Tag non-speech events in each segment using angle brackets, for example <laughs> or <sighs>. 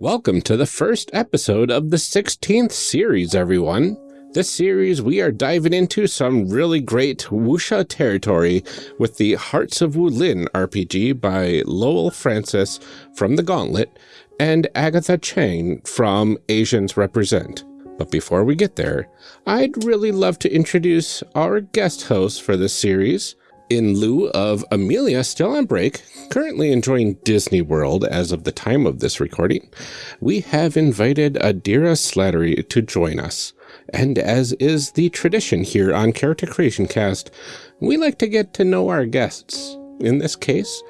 Welcome to the first episode of the 16th series, everyone. This series, we are diving into some really great wuxia territory with the Hearts of Wulin RPG by Lowell Francis from The Gauntlet and Agatha Cheng from Asians Represent. But before we get there, I'd really love to introduce our guest host for this series, in lieu of Amelia still on break, currently enjoying Disney World as of the time of this recording, we have invited Adira Slattery to join us. And as is the tradition here on Character Creation Cast, we like to get to know our guests. In this case,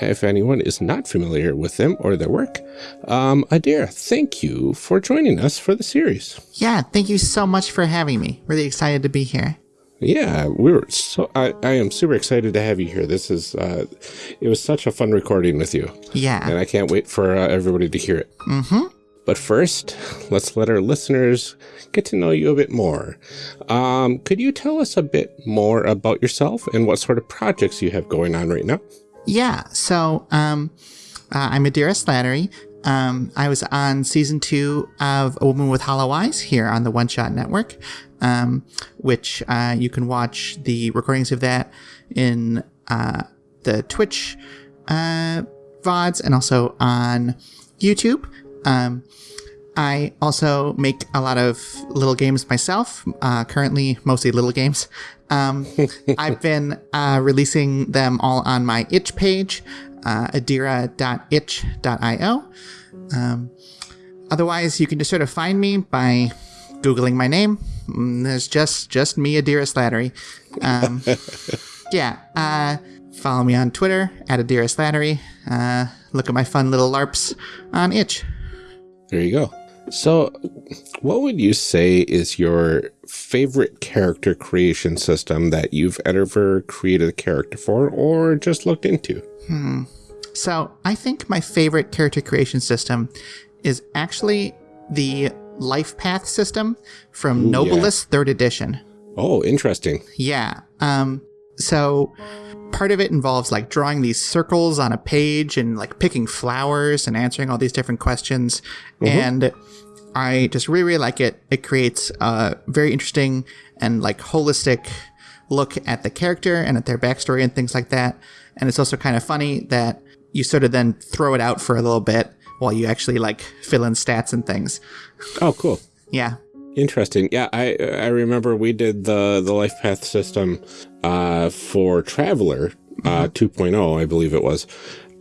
if anyone is not familiar with them or their work, um, Adira, thank you for joining us for the series. Yeah, thank you so much for having me. Really excited to be here. Yeah, we were so. I, I am super excited to have you here. This is. Uh, it was such a fun recording with you. Yeah, and I can't wait for uh, everybody to hear it. Mm-hmm. But first, let's let our listeners get to know you a bit more. Um, could you tell us a bit more about yourself and what sort of projects you have going on right now? Yeah. So, um, uh, I'm Adira Slattery. Um, I was on season two of A Woman with Hollow Eyes here on the One Shot Network um, which uh, you can watch the recordings of that in uh, the Twitch uh, VODs and also on YouTube. Um, I also make a lot of little games myself, uh, currently mostly little games. Um, <laughs> I've been uh, releasing them all on my itch page, uh, adira.itch.io. Um, otherwise, you can just sort of find me by Googling my name. Mm, there's just just me, Adira Slattery. Um, <laughs> yeah. Uh, follow me on Twitter at Adira Slattery. Uh, look at my fun little LARPs on Itch. There you go. So, what would you say is your favorite character creation system that you've ever created a character for or just looked into? Hmm. So, I think my favorite character creation system is actually the life path system from Ooh, Nobilis yeah. third edition. Oh, interesting. Yeah. Um, so part of it involves like drawing these circles on a page and like picking flowers and answering all these different questions. Mm-hmm. And I just really, really like it. It creates a very interesting and like holistic look at the character and at their backstory and things like that. And it's also kind of funny that you sort of then throw it out for a little bit while you actually like fill in stats and things. Oh, cool. Yeah. Interesting. Yeah, I I remember we did the the life path system uh, for Traveller uh, mm -hmm. 2.0, I believe it was.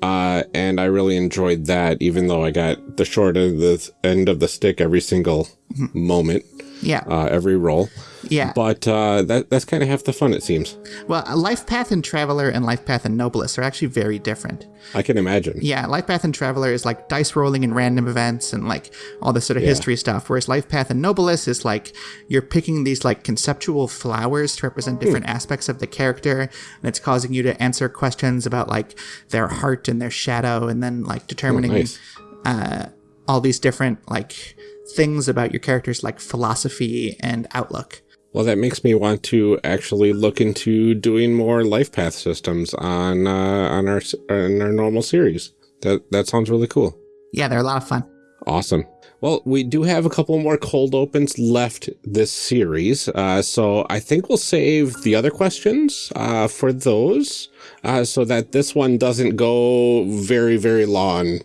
Uh, and I really enjoyed that, even though I got the short end of the end of the stick every single mm -hmm. moment. Yeah. Uh, every roll. Yeah. But uh, that that's kind of half the fun, it seems. Well, Life Path and Traveller and Life Path and Nobilis are actually very different. I can imagine. Yeah, Life Path and Traveller is like dice rolling and random events and like all this sort of yeah. history stuff. Whereas Life Path and Nobilis is like you're picking these like conceptual flowers to represent different hmm. aspects of the character, and it's causing you to answer questions about like their heart and their shadow, and then like determining oh, nice. uh, all these different like things about your character's like philosophy and outlook. Well, that makes me want to actually look into doing more life path systems on uh, on our on our normal series. That that sounds really cool. Yeah, they're a lot of fun. Awesome. Well, we do have a couple more cold opens left this series, uh, so I think we'll save the other questions uh, for those, uh, so that this one doesn't go very, very long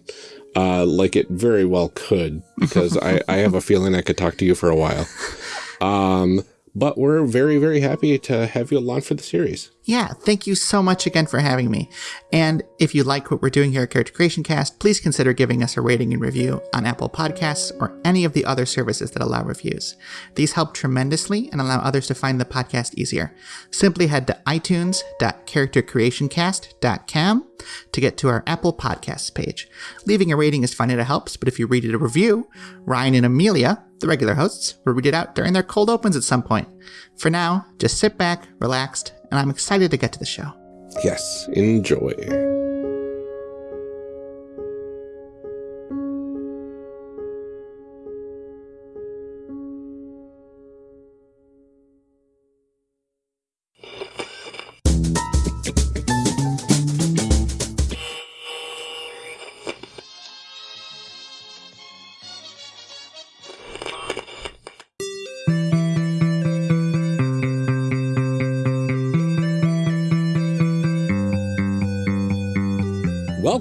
uh, like it very well could, because <laughs> I, I have a feeling I could talk to you for a while. Um, but we're very, very happy to have you along for the series. Yeah, thank you so much again for having me. And if you like what we're doing here at Character Creation Cast, please consider giving us a rating and review on Apple Podcasts or any of the other services that allow reviews. These help tremendously and allow others to find the podcast easier. Simply head to itunes.charactercreationcast.com to get to our Apple Podcasts page. Leaving a rating is fine and it helps, but if you read it a review, Ryan and Amelia, the regular hosts, will read it out during their cold opens at some point. For now, just sit back, relaxed, and I'm excited to get to the show. Yes, enjoy.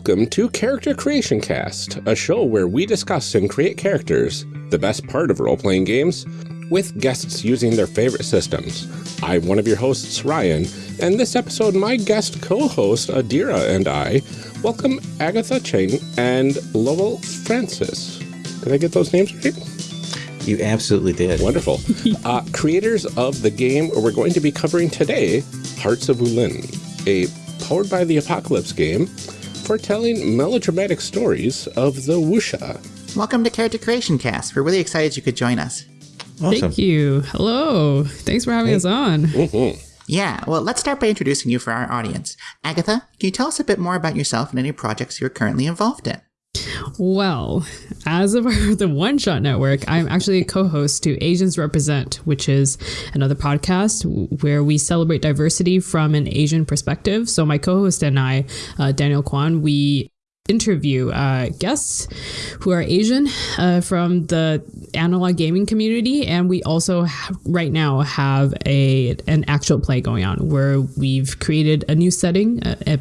Welcome to Character Creation Cast, a show where we discuss and create characters, the best part of role playing games, with guests using their favorite systems. I'm one of your hosts, Ryan, and this episode, my guest co host, Adira, and I welcome Agatha Cheng and Lowell Francis. Did I get those names right? You absolutely did. Wonderful. <laughs> uh, creators of the game we're going to be covering today, Hearts of Wulin, a powered by the Apocalypse game foretelling melodramatic stories of the Wuxia. Welcome to Character Creation Cast. We're really excited you could join us. Awesome. Thank you. Hello. Thanks for having hey. us on. Mm-hmm. Yeah, well, let's start by introducing you for our audience. Agatha, can you tell us a bit more about yourself and any projects you're currently involved in? Well, as of <laughs> the One Shot Network, I'm actually a co host to Asians Represent, which is another podcast where we celebrate diversity from an Asian perspective. So, my co host and I, uh, Daniel Kwan, we interview uh, guests who are Asian uh, from the analog gaming community, and we also have, right now have a an actual play going on where we've created a new setting, a, a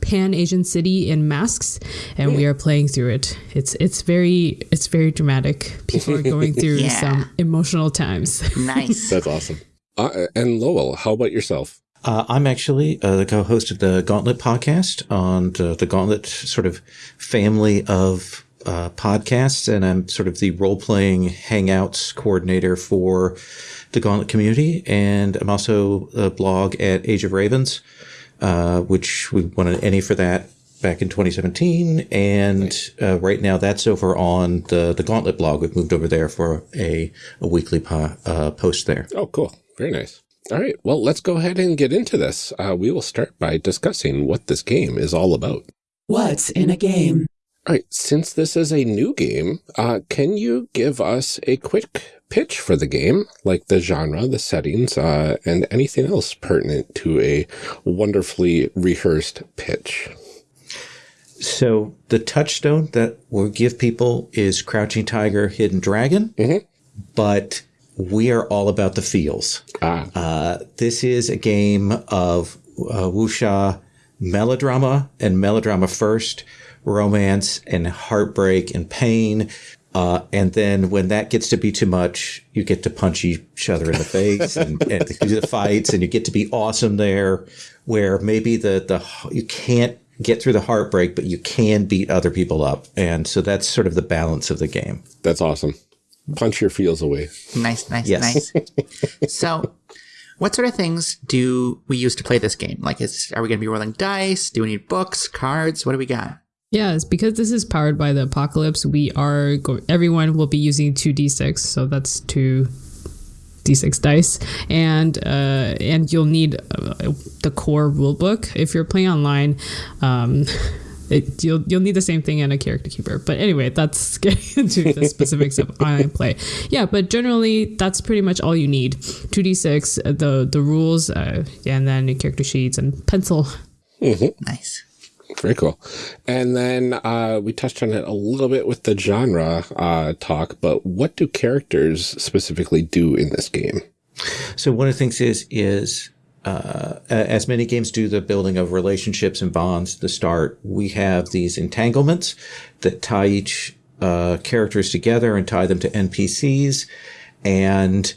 pan Asian city in masks, and we are playing through it. It's it's very it's very dramatic. People are going <laughs> through yeah. some emotional times. Nice, that's awesome. Uh, and Lowell, how about yourself? Uh, I'm actually uh, the co-host of the Gauntlet podcast on uh, the Gauntlet sort of family of uh, podcasts, and I'm sort of the role-playing hangouts coordinator for the Gauntlet community. And I'm also a blog at Age of Ravens, uh, which we won an ENnie for that back in 2017. And uh, right now, that's over on the the Gauntlet blog. We've moved over there for a a weekly po- post there. Oh, cool! Very nice. All right, well, let's go ahead and get into this. Uh, we will start by discussing what this game is all about. What's in a game? All right, since this is a new game, uh, can you give us a quick pitch for the game, like the genre, the settings, uh, and anything else pertinent to a wonderfully rehearsed pitch? So the touchstone that we'll give people is Crouching Tiger, Hidden Dragon, mm -hmm. but we are all about the feels. Ah. Uh, this is a game of uh, wuxia melodrama and melodrama first, romance and heartbreak and pain. Uh, and then when that gets to be too much, you get to punch each other in the face and, and <laughs> do the fights, and you get to be awesome there. Where maybe the the you can't get through the heartbreak, but you can beat other people up, and so that's sort of the balance of the game. That's awesome punch your feels away. Nice, nice, yes. nice. <laughs> so, what sort of things do we use to play this game? Like, is are we going to be rolling dice? Do we need books, cards? What do we got? Yes, because this is powered by the apocalypse. We are go- everyone will be using two d6, so that's two d6 dice, and uh, and you'll need uh, the core rulebook if you're playing online. Um, <laughs> it, you'll you'll need the same thing in a character keeper. But anyway, that's <laughs> getting into the specifics of online play. Yeah, but generally that's pretty much all you need. Two d six, uh, the the rules, uh, and then character sheets and pencil. Mm-hmm. Nice. Very cool. And then uh, we touched on it a little bit with the genre uh, talk, but what do characters specifically do in this game? So one of the things is is uh, as many games do the building of relationships and bonds the start, we have these entanglements that tie each uh, characters together and tie them to NPCs. And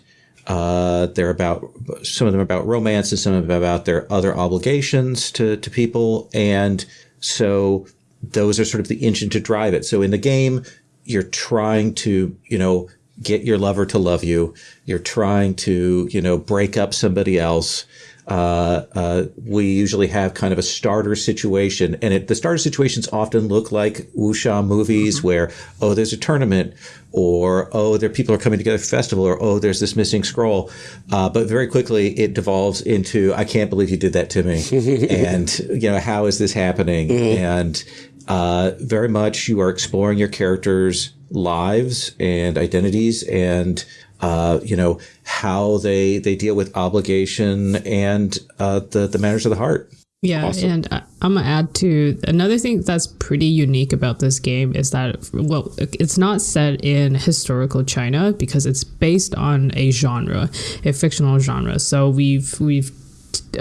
uh, they're about some of them about romance and some of them about their other obligations to, to people. And so those are sort of the engine to drive it. So in the game, you're trying to, you know, get your lover to love you. You're trying to, you know, break up somebody else uh, uh, we usually have kind of a starter situation, and it, the starter situations often look like wuxia movies mm-hmm. where, oh, there's a tournament, or oh, there people are coming together for festival, or oh, there's this missing scroll. Uh, but very quickly, it devolves into, I can't believe you did that to me, <laughs> and you know, how is this happening? Mm-hmm. And uh, very much, you are exploring your characters' lives and identities, and uh, you know, how they they deal with obligation and uh, the the matters of the heart. Yeah, awesome. and I'm gonna add to another thing that's pretty unique about this game is that well, it's not set in historical China because it's based on a genre, a fictional genre. So we've we've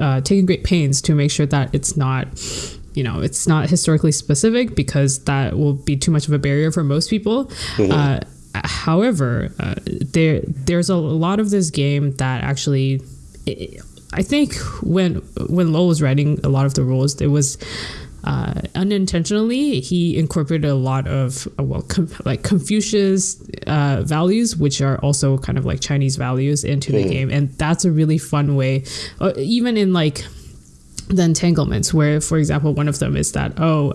uh, taken great pains to make sure that it's not you know, it's not historically specific because that will be too much of a barrier for most people. Uh, however, uh, there there's a lot of this game that actually. I think when when Lowell was writing a lot of the rules, it was uh, unintentionally he incorporated a lot of uh, well com- like Confucius uh, values, which are also kind of like Chinese values, into the game, and that's a really fun way. Uh, even in like the entanglements, where for example one of them is that oh.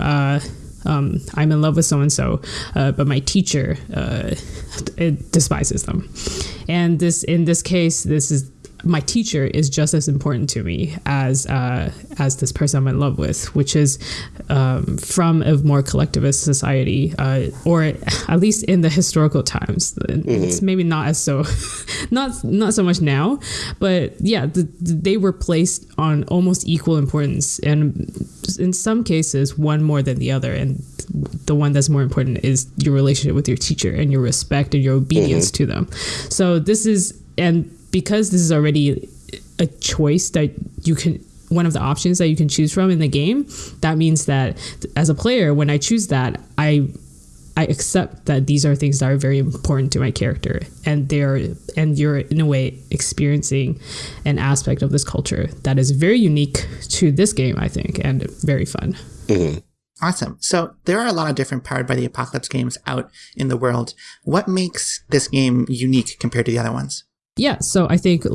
Um, I'm in love with so and so, but my teacher uh, despises them, and this in this case, this is my teacher is just as important to me as uh, as this person I'm in love with, which is um, from a more collectivist society, uh, or at least in the historical times. Mm-hmm. It's maybe not as so, <laughs> not not so much now, but yeah, the, they were placed on almost equal importance, and in some cases, one more than the other, and the one that's more important is your relationship with your teacher and your respect and your obedience mm-hmm. to them. So this is and because this is already a choice that you can one of the options that you can choose from in the game that means that as a player when i choose that i i accept that these are things that are very important to my character and they're and you're in a way experiencing an aspect of this culture that is very unique to this game i think and very fun mm-hmm. Awesome. So there are a lot of different Powered by the Apocalypse games out in the world. What makes this game unique compared to the other ones? Yeah, so I think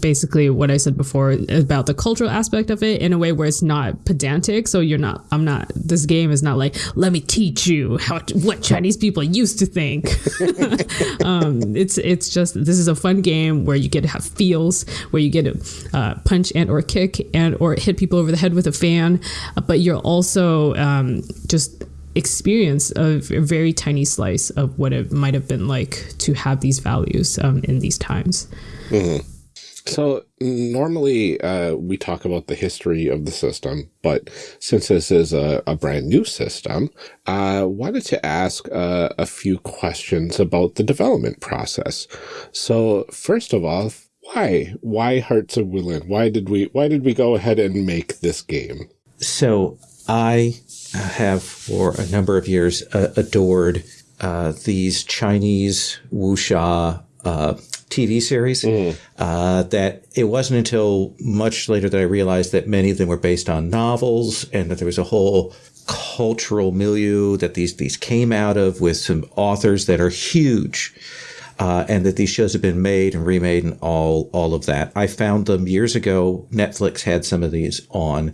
basically what I said before about the cultural aspect of it in a way where it's not pedantic. So you're not, I'm not, this game is not like, let me teach you how what Chinese people used to think. <laughs> um, it's it's just this is a fun game where you get to have feels, where you get to uh, punch and or kick and or hit people over the head with a fan, but you're also um, just experience a, a, very tiny slice of what it might have been like to have these values um, in these times. Mm -hmm. So normally uh, we talk about the history of the system, but since this is a, a brand new system, I uh, wanted to ask uh, a few questions about the development process. So first of all, why why Hearts of Wulin? Why did we why did we go ahead and make this game? So I have for a number of years uh, adored uh, these Chinese wuxia uh, TV series. Mm. Uh, that it wasn't until much later that I realized that many of them were based on novels, and that there was a whole cultural milieu that these these came out of with some authors that are huge. Uh, and that these shows have been made and remade and all all of that. I found them years ago. Netflix had some of these on,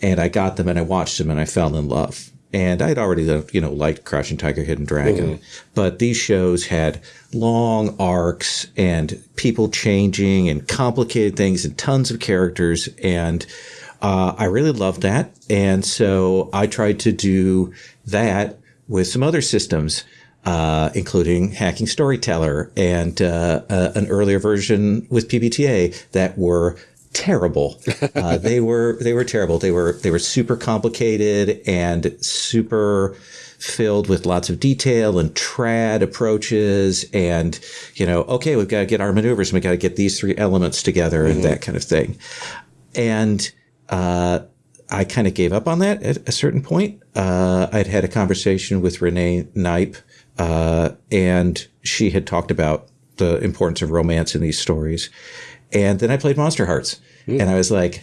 and I got them and I watched them and I fell in love. And I'd already, you know, liked Crouching Tiger, Hidden Dragon, mm-hmm. but these shows had long arcs and people changing and complicated things and tons of characters. And uh, I really loved that. And so I tried to do that with some other systems. Uh, including Hacking Storyteller and uh, uh, an earlier version with PBTA that were terrible. <laughs> Uh, they were they were terrible. They were they were super complicated and super filled with lots of detail and trad approaches and you know okay we've got to get our maneuvers and we got to get these three elements together mm-hmm. and that kind of thing and uh, i kind of gave up on that at a certain point uh, i'd had a conversation with renee knipe uh, and she had talked about the importance of romance in these stories and then I played Monsterhearts, mm. and I was like,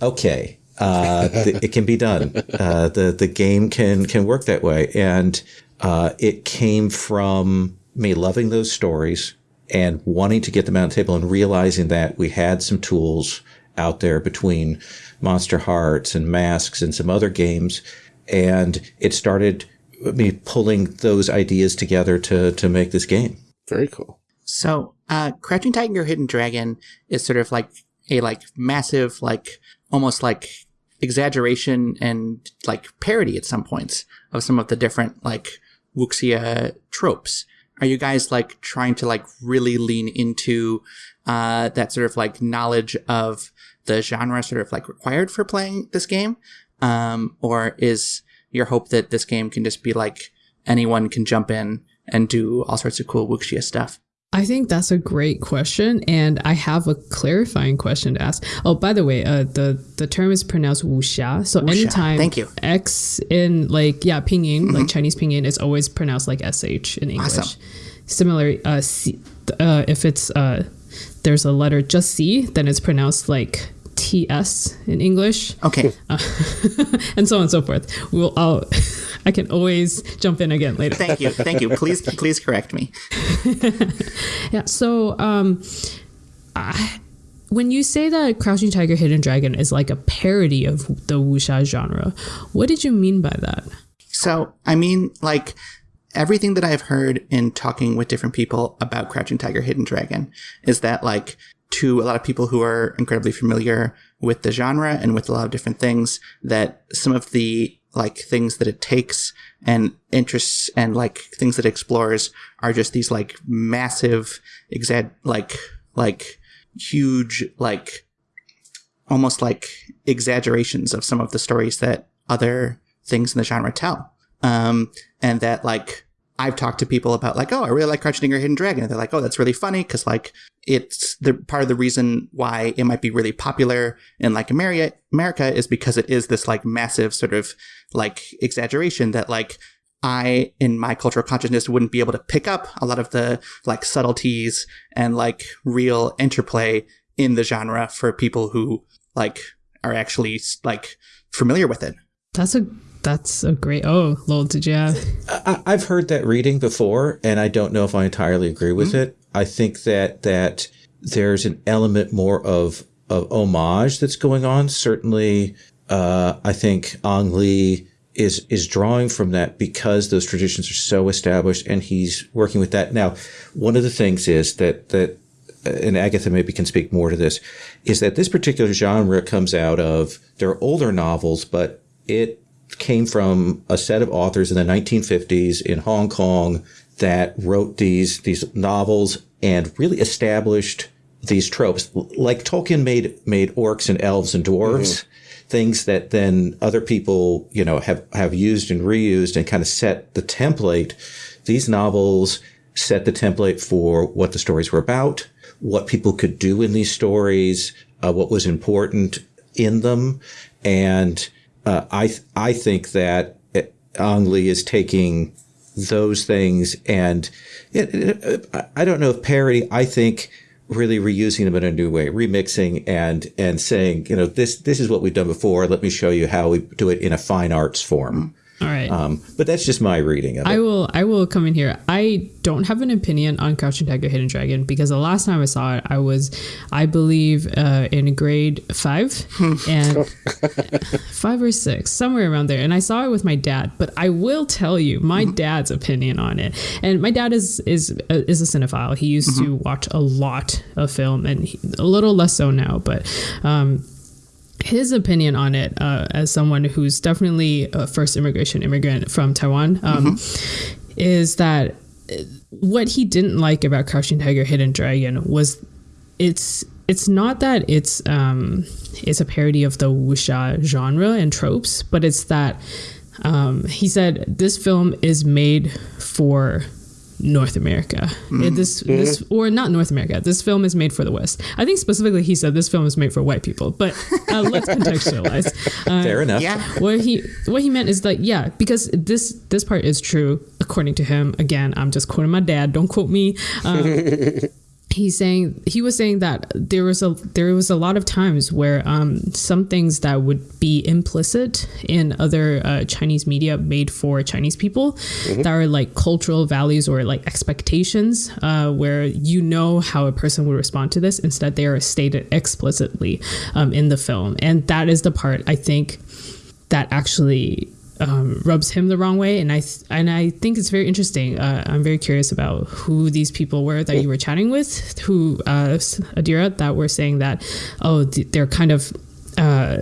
okay, uh, it can be done. Uh, the the game can can work that way, and uh, it came from me loving those stories and wanting to get them out on the table and realizing that we had some tools out there between Monsterhearts and Masks and some other games, and it started me pulling those ideas together to to make this game. Very cool. So, uh, Crouching Tiger, Hidden Dragon is sort of like a like massive, like almost like exaggeration and like parody at some points of some of the different like wuxia tropes. Are you guys like trying to like really lean into uh, that sort of like knowledge of the genre sort of like required for playing this game? Um, or is your hope that this game can just be like anyone can jump in and do all sorts of cool wuxia stuff? I think that's a great question, and I have a clarifying question to ask. Oh, by the way, uh, the the term is pronounced wuxia. So anytime Thank you. X in like yeah pinyin like Chinese pinyin is always pronounced like sh in English. Awesome. Similar, uh, C, uh, if it's uh, there's a letter just C, then it's pronounced like ts in English, Okay. <laughs> and so on and so forth. We'll I'll, <laughs> I can always jump in again later. Thank you. Thank you. Please, <laughs> please correct me. Yeah. So, um, I, when you say that Crouching Tiger, Hidden Dragon is like a parody of the wuxia genre, what did you mean by that? So, I mean, like everything that I've heard in talking with different people about Crouching Tiger, Hidden Dragon is that, like, to a lot of people who are incredibly familiar with the genre and with a lot of different things, that some of the like things that it takes and interests and like things that it explores are just these like massive, exa- like, like huge, like almost like exaggerations of some of the stories that other things in the genre tell. Um, and that like I've talked to people about like, oh, I really like Crouching Tiger, Hidden Dragon. And they're like, oh, that's really funny because like it's the part of the reason why it might be really popular in like America, America is because it is this like massive sort of like exaggeration that like I, in my cultural consciousness, wouldn't be able to pick up a lot of the like subtleties and like real interplay in the genre for people who like are actually like familiar with it. That's a that's a great. Oh, Lowell, did you have? I, I've heard that reading before, and I don't know if I entirely agree with it. I think that that there's an element more of of homage that's going on. Certainly, uh, I think Ang Lee is is drawing from that because those traditions are so established, and he's working with that. Now, one of the things is that that and Agatha maybe can speak more to this, is that this particular genre comes out of their older novels, but it came from a set of authors in the 1950s in Hong Kong that wrote these these novels and really established these tropes. Like Tolkien made made orcs and elves and dwarves, things that then other people, you know, have have used and reused and kind of set the template. These novels set the template for what the stories were about, what people could do in these stories, uh, what was important in them, and uh, I th- I think that Ang Lee is taking those things and it, it, I- I don't know if parody. I think really reusing them in a new way, remixing and and saying you know this this is what we've done before. Let me show you how we do it in a fine arts form. All right. Um, but that's just my reading of it. I will I will come in here. I don't have an opinion on Crouching Tiger Hidden Dragon because the last time I saw it I was I believe uh, in grade 5 <laughs> and <laughs> 5 or 6 somewhere around there. And I saw it with my dad. But I will tell you my dad's opinion on it. And my dad is is uh, is a cinephile. He used to watch a lot of film and he, a little less so now. But um his opinion on it uh, as someone who's definitely a first immigration immigrant from Taiwan um, is that what he didn't like about Crouching Tiger, Hidden Dragon was it's it's not that it's um, it's a parody of the wuxia genre and tropes, but it's that um, he said this film is made for North America. It- this this or not North America. This film is made for the West. I think specifically he said this film is made for white people, but uh, <laughs> let's contextualize. Uh, Fair enough. Yeah. what he what he meant is that yeah, because this this part is true according to him. Again, I'm just quoting my dad. Don't quote me. Um, <laughs> he's saying he was saying that there was a there was a lot of times where um, some things that would be implicit in other uh, Chinese media made for Chinese people that are like cultural values or like expectations uh, where you know how a person would respond to this. Instead they are stated explicitly um, in the film. And that is the part I think that actually um, rubs him the wrong way, and I and I think it's very interesting. Uh, I'm very curious about who these people were that you were chatting with, who uh, Adira, that were saying that oh they're kind of. Uh,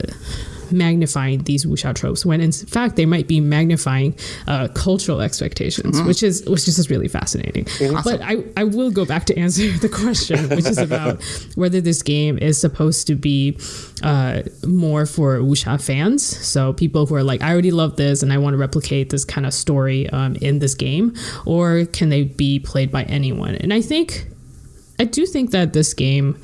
magnifying these wuxia tropes when in fact they might be magnifying uh, cultural expectations which is which is just really fascinating. But I, I will go back to answer <laughs> the question which is about <laughs> whether this game is supposed to be uh, more for wuxia fans. So people who are like i already love this and i want to replicate this kind of story um, in this game or can they be played by anyone? And i think I do think that this game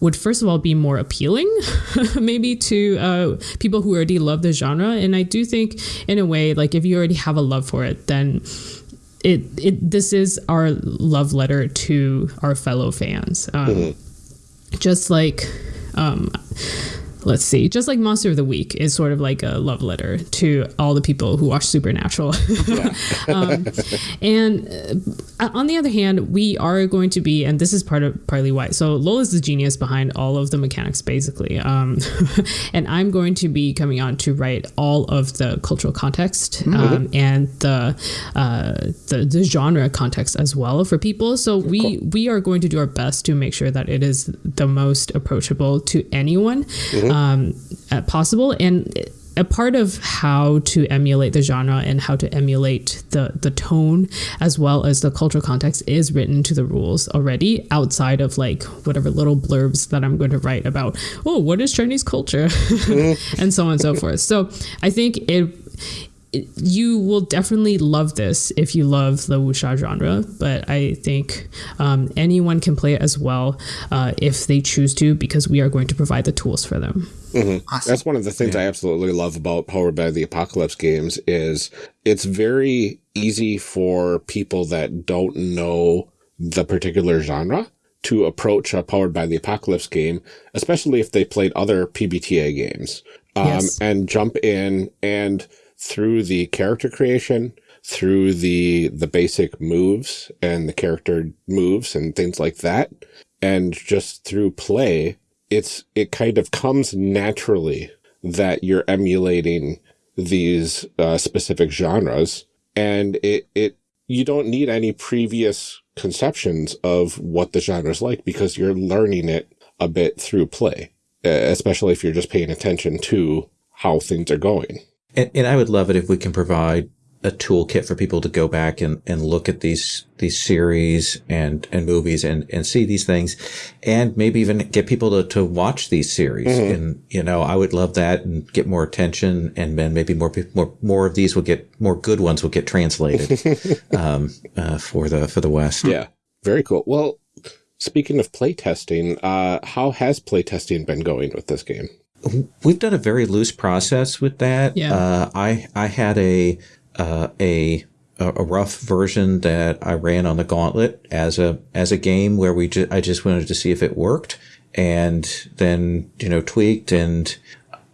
would first of all be more appealing <laughs> maybe to uh, people who already love the genre and i do think in a way like if you already have a love for it then it, it this is our love letter to our fellow fans um, mm-hmm. just like um, let's see, just like Monster of the Week is sort of like a love letter to all the people who watch Supernatural. <laughs> um, and uh, on the other hand, we are going to be, and this is part of partly why. So Lowell is the genius behind all of the mechanics, basically, um, <laughs> and I'm going to be coming on to write all of the cultural context mm-hmm. um, and the, uh, the, the genre context as well for people. So we cool. we are going to do our best to make sure that it is the most approachable to anyone. Mm-hmm um, possible. And a part of how to emulate the genre and how to emulate the the tone as well as the cultural context is written to the rules already outside of like whatever little blurbs that I'm going to write about oh what is Chinese culture <laughs> mm-hmm. and so on and so forth so I think it you will definitely love this if you love the wuxia genre, but I think um, anyone can play it as well uh, if they choose to, because we are going to provide the tools for them. Mm-hmm. Awesome. That's one of the things yeah. I absolutely love about Powered by the Apocalypse games is it's very easy for people that don't know the particular genre to approach a Powered by the Apocalypse game, especially if they played other PBTA games, um, yes. and jump in and through the character creation, through the the basic moves and the character moves and things like that, and just through play, it's it kind of comes naturally that you're emulating these uh, specific genres, and it it you don't need any previous conceptions of what the genre is like because you're learning it a bit through play, especially if you're just paying attention to how things are going. And, and I would love it if we can provide a toolkit for people to go back and, and look at these these series and and movies and and see these things and maybe even get people to, to watch these series. Mm-hmm. and you know I would love that and get more attention and then maybe more people more more of these will get more good ones will get translated <laughs> um, uh, for the for the West. Yeah. Very cool. Well speaking of playtesting uh, how has playtesting been going with this game We've done a very loose process with that. Yeah. Uh, I I had a uh, a a rough version that I ran on the Gauntlet as a as a game where we ju- I just wanted to see if it worked, and then you know tweaked and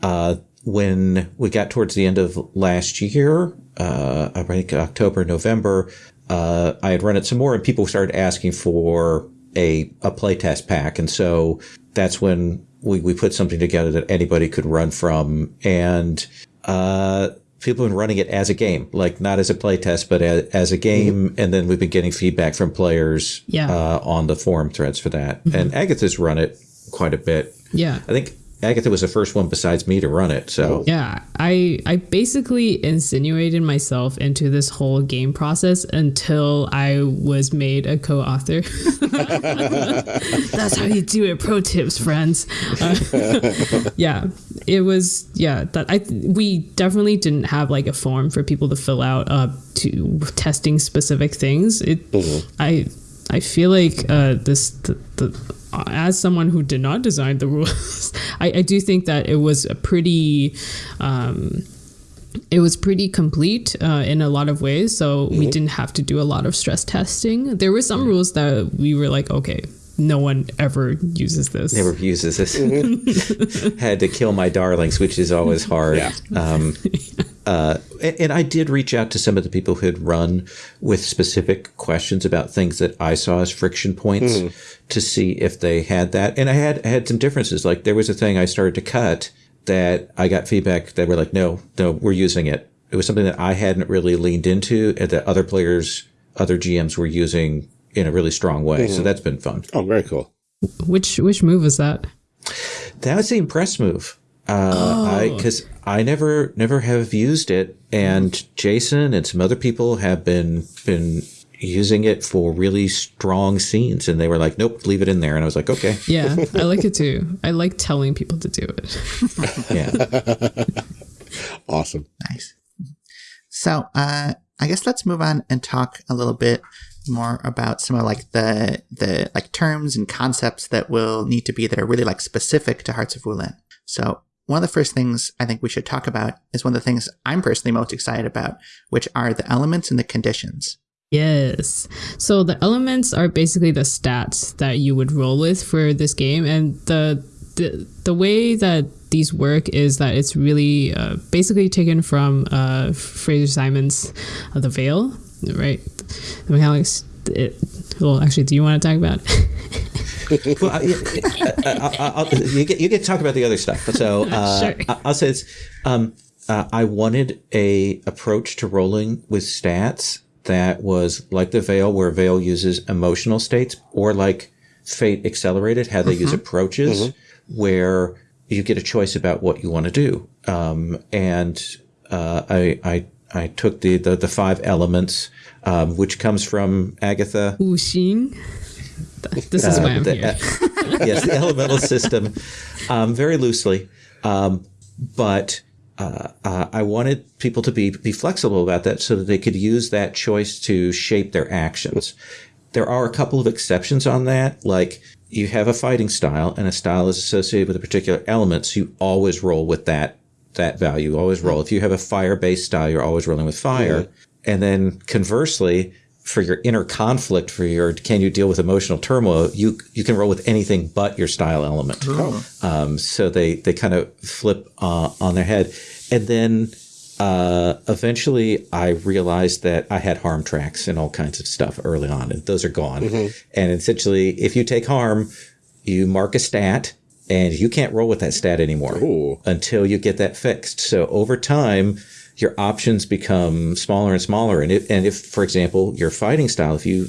uh, when we got towards the end of last year, uh, I think October November, uh, I had run it some more and people started asking for a a playtest pack, and so that's when we, we put something together that anybody could run from. And, uh, people have been running it as a game, like not as a playtest, but as, as a game. Mm-hmm. And then we've been getting feedback from players, yeah. uh, on the forum threads for that. Mm-hmm. And Agatha's run it quite a bit. Yeah. I think Agatha was the first one besides me to run it. So yeah, I I basically insinuated myself into this whole game process until I was made a co-author. <laughs> That's how you do it. Pro tips, friends. Uh, <laughs> yeah, it was yeah that I we definitely didn't have like a form for people to fill out uh to testing specific things. It mm-hmm. I I feel like uh this the, the as someone who did not design the rules, <laughs> I, I, do think that it was a pretty. Um, it was pretty complete uh, in a lot of ways, so mm-hmm. we didn't have to do a lot of stress testing. There were some mm-hmm. rules that we were like, okay, no one ever uses this. Never uses this. Mm-hmm. <laughs> Had to kill my darlings, which is always hard. Yeah. Um, <laughs> uh, and I did reach out to some of the people who had run with specific questions about things that I saw as friction points mm. to see if they had that. And I had had some differences. Like there was a thing I started to cut that I got feedback that were like, no, no, we're using it. It was something that I hadn't really leaned into and that other players, other GMs were using in a really strong way. Mm. So mm-hmm. that's been fun. Oh, very cool. Which which move was that? That was the impress move. Uh, oh. I because I never never have used it, and Jason and some other people have been been using it for really strong scenes, and they were like, "Nope, leave it in there." And I was like, "Okay." Yeah, <laughs> I like it too. I like telling people to do it. <laughs> yeah. <laughs> awesome. Nice. So, uh, I guess let's move on and talk a little bit more about some of like the the like terms and concepts that will need to be that are really like specific to Hearts of Wulin. So one of the first things I think we should talk about is one of the things I'm personally most excited about, which are the elements and the conditions. Yes. So the elements are basically the stats that you would roll with for this game, and the the the way that these work is that it's really uh, basically taken from uh, Fraser Simons' uh, The Veil, right? The mechanics. It, well, actually, do you want to talk about? it? well, I, I, I, you, get, you get to talk about the other stuff. So <laughs> uh, Sure. I, I'll say it's, um, uh, I wanted a approach to rolling with stats that was like the Veil, where Veil uses emotional states, or like Fate Accelerated, how they use approaches, where you get a choice about what you want to do. Um, and uh, I, I I took the the, the five elements, um, which comes from Agatha Wu Xing. This is why I'm the- here. uh, yes, the <laughs> elemental system, um, very loosely, um, but uh, uh, I wanted people to be be flexible about that so that they could use that choice to shape their actions. There are a couple of exceptions on that, like you have a fighting style, and a style is associated with a particular element, so you always roll with that that value. Always roll. If you have a fire based style, you're always rolling with fire. And then conversely, for your inner conflict, for your can you deal with emotional turmoil, you you can roll with anything but your style element. Um, so they they kind of flip uh, on their head, and then uh, eventually I realized that I had harm tracks and all kinds of stuff early on, and those are gone. And essentially, if you take harm, you mark a stat, and you can't roll with that stat anymore Ooh. until you get that fixed. So over time, your options become smaller and smaller. And if, and if, for example, your fighting style, if you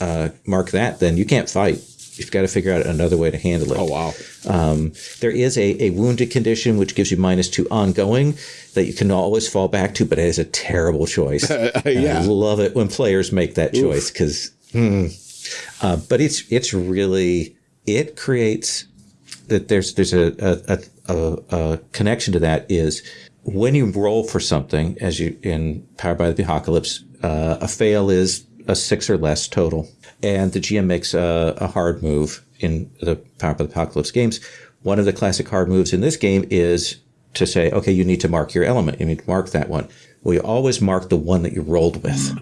uh, mark that, then you can't fight. You've got to figure out another way to handle it. Oh, wow. Um, there is a, a wounded condition which gives you minus two ongoing that you can always fall back to, but it is a terrible choice. <laughs> Yeah. I love it when players make that choice because, uh, but it's it's really it creates that there's there's a a, a a connection to that is when you roll for something as you in Powered by the Apocalypse, uh, a fail is a six or less total, and the GM makes a, a hard move in the Powered by the Apocalypse games. One of the classic hard moves in this game is to say, okay, you need to mark your element. You need to mark that one. Well, you always mark the one that you rolled with.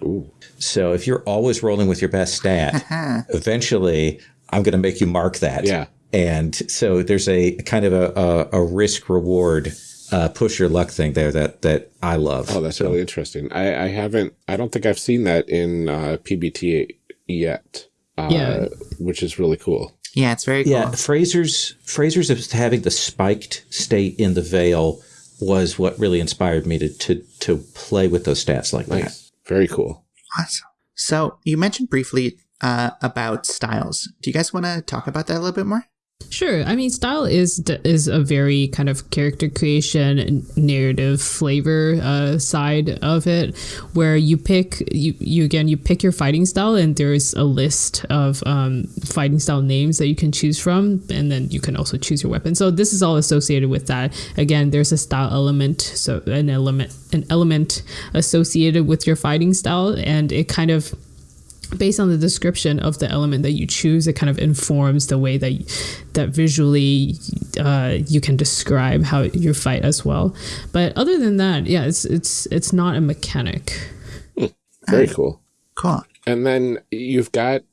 So if you're always rolling with your best stat, <laughs> eventually I'm going to make you mark that. Yeah. And so there's a kind of a, a, a risk reward uh, push your luck thing there that that I love. Oh, that's really interesting. I, I haven't, I don't think I've seen that in uh, PBT yet. Uh, Yeah. Which is really cool. Yeah, it's very cool. Yeah, Fraser's Fraser's having the spiked state in the veil was what really inspired me to to to play with those stats like that. Very cool. Awesome. So you mentioned briefly uh, about styles. Do you guys want to talk about that a little bit more? Sure. I mean, style is is a very kind of character creation, narrative flavor uh, side of it, where you pick you you again you pick your fighting style, and there's a list of um, fighting style names that you can choose from, and then you can also choose your weapon. So this is all associated with that. Again, there's a style element, so an element an element associated with your fighting style, and it kind of based on the description of the element that you choose, it kind of informs the way that that visually uh, you can describe how you fight as well. But other than that, yeah, it's it's it's not a mechanic. Very cool. Cool. And then you've got,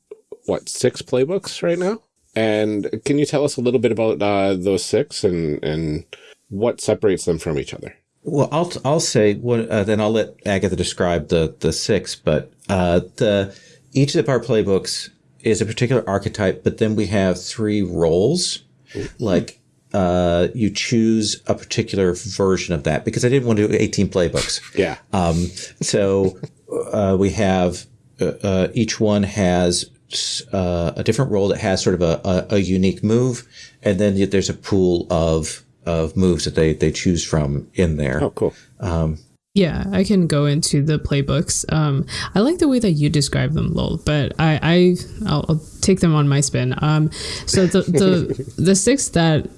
what, six playbooks right now? And can you tell us a little bit about uh, those six and, and what separates them from each other? Well, I'll I'll say what uh, then I'll let Agatha describe the the six, but uh, the each of our playbooks is a particular archetype, but then we have three roles, like. Uh, you choose a particular version of that because I didn't want to do 18 playbooks. Yeah. Um, so uh, we have uh, uh, each one has uh, a different role that has sort of a, a, a unique move, and then there's a pool of of moves that they they choose from in there. Oh, cool. Yeah, I can go into the playbooks. Um, I like the way that you describe them, Lowell. But I, I I'll, I'll take them on my spin. Um, so the the <laughs> the six that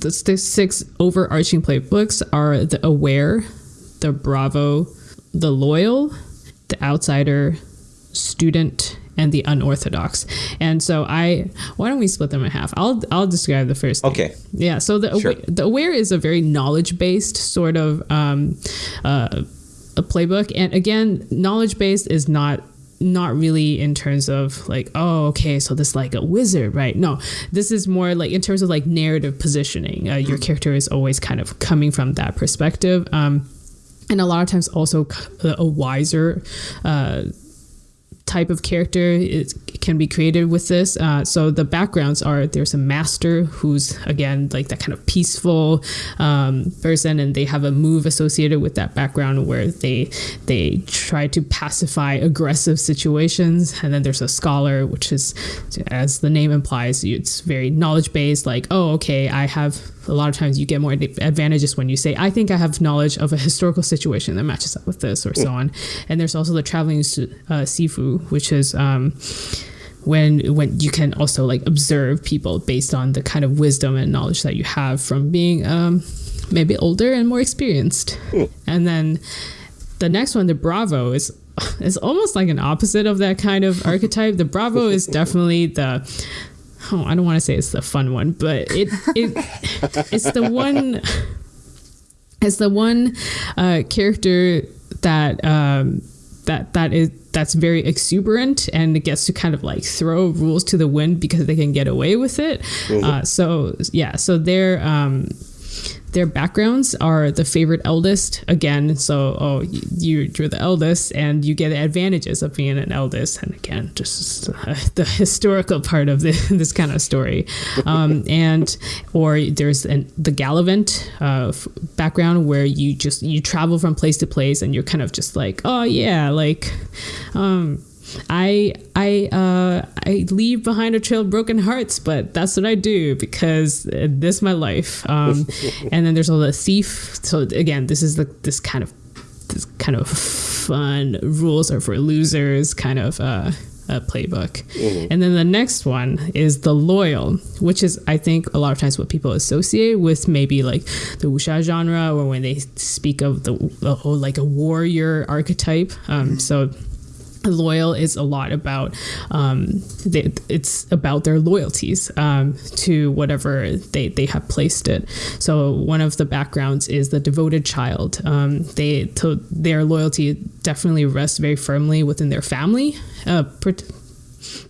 the st- six overarching playbooks are the aware, the bravo, the loyal, the outsider, student, and the unorthodox. And so I why don't we split them in half? I'll I'll describe the first. thing. Okay. Yeah. So the Sure. the aware is a very knowledge based sort of um, uh, a playbook, and again, knowledge based is not not really in terms of like oh okay so this is like a wizard right no this is more like in terms of like narrative positioning uh, your character is always kind of coming from that perspective um, and a lot of times also a wiser uh, type of character is, can be created with this. Uh, so the backgrounds are there's a master who's again like that kind of peaceful um, person, and they have a move associated with that background where they they try to pacify aggressive situations. And then there's a scholar, which is as the name implies, it's very knowledge based. Like oh okay, I have a lot of times you get more advantages when you say, I think I have knowledge of a historical situation that matches up with this, or so on. And there's also the traveling uh, sifu, which is um, when when you can also like observe people based on the kind of wisdom and knowledge that you have from being um, maybe older and more experienced. And then the next one, the Bravo, is <laughs> is almost like an opposite of that kind of archetype. The Bravo is <laughs> definitely the oh, I don't want to say it's the fun one, but it it it's the one it's the one uh, character that um, that that is that's very exuberant and it gets to kind of like throw rules to the wind because they can get away with it. Uh, so yeah, so they're um, their backgrounds are the favorite eldest. Again so oh you you're the eldest and you get the advantages of being an eldest. And again just uh, <laughs> the historical part of this, <laughs> this kind of story. Um, <laughs> and or there's an, the gallivant uh, background where you just you travel from place to place and you're kind of just like oh yeah like um I I uh, I leave behind a trail of broken hearts, but that's what I do because this is my life. Um, <laughs> and then there's all the thief. So again, this is the this kind of this kind of fun rules are for losers kind of uh, uh, playbook. And then the next one is the loyal, which is I think a lot of times what people associate with maybe like the wuxia genre, or when they speak of the oh, like a warrior archetype. Um, so loyal is a lot about um, they, it's about their loyalties um, to whatever they, they have placed it. So one of the backgrounds is the devoted child. Um, they to their loyalty definitely rests very firmly within their family uh, per-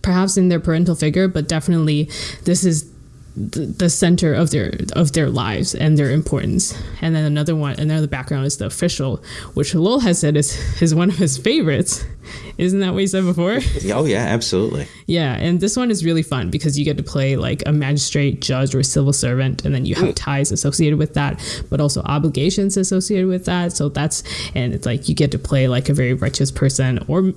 perhaps in their parental figure but definitely this is the, the center of their of their lives and their importance. And then another one, another background is the official, which Lowell has said is is one of his favorites. Isn't that what you said before? <laughs> Oh yeah, absolutely. yeah, and this one is really fun because you get to play like a magistrate, judge, or civil servant, and then you have mm. ties associated with that, but also obligations associated with that. So that's and it's like you get to play like a very righteous person or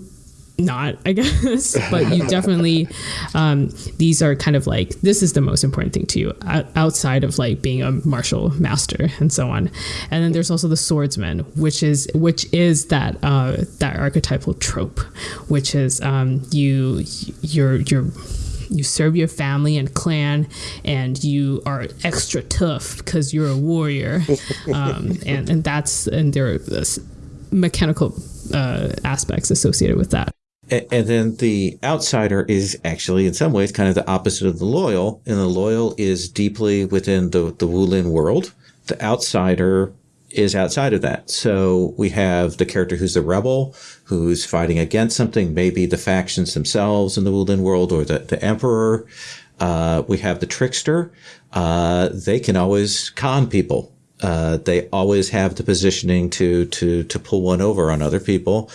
not, I guess, but you definitely, um, these are kind of like, this is the most important thing to you outside of like being a martial master and so on. And then there's also the swordsman, which is, which is that, uh, that archetypal trope, which is, um, you, you're, you're, you serve your family and clan and you are extra tough because you're a warrior <laughs> um, and, and that's and there are this mechanical uh, aspects associated with that And then the outsider is actually, in some ways, kind of the opposite of the loyal. And the loyal is deeply within the, the Wulin world. The outsider is outside of that. So we have the character who's the rebel, who's fighting against something, maybe the factions themselves in the Wulin world or the, the emperor. Uh, we have the trickster. Uh, they can always con people. Uh, they always have the positioning to, to, to pull one over on other people.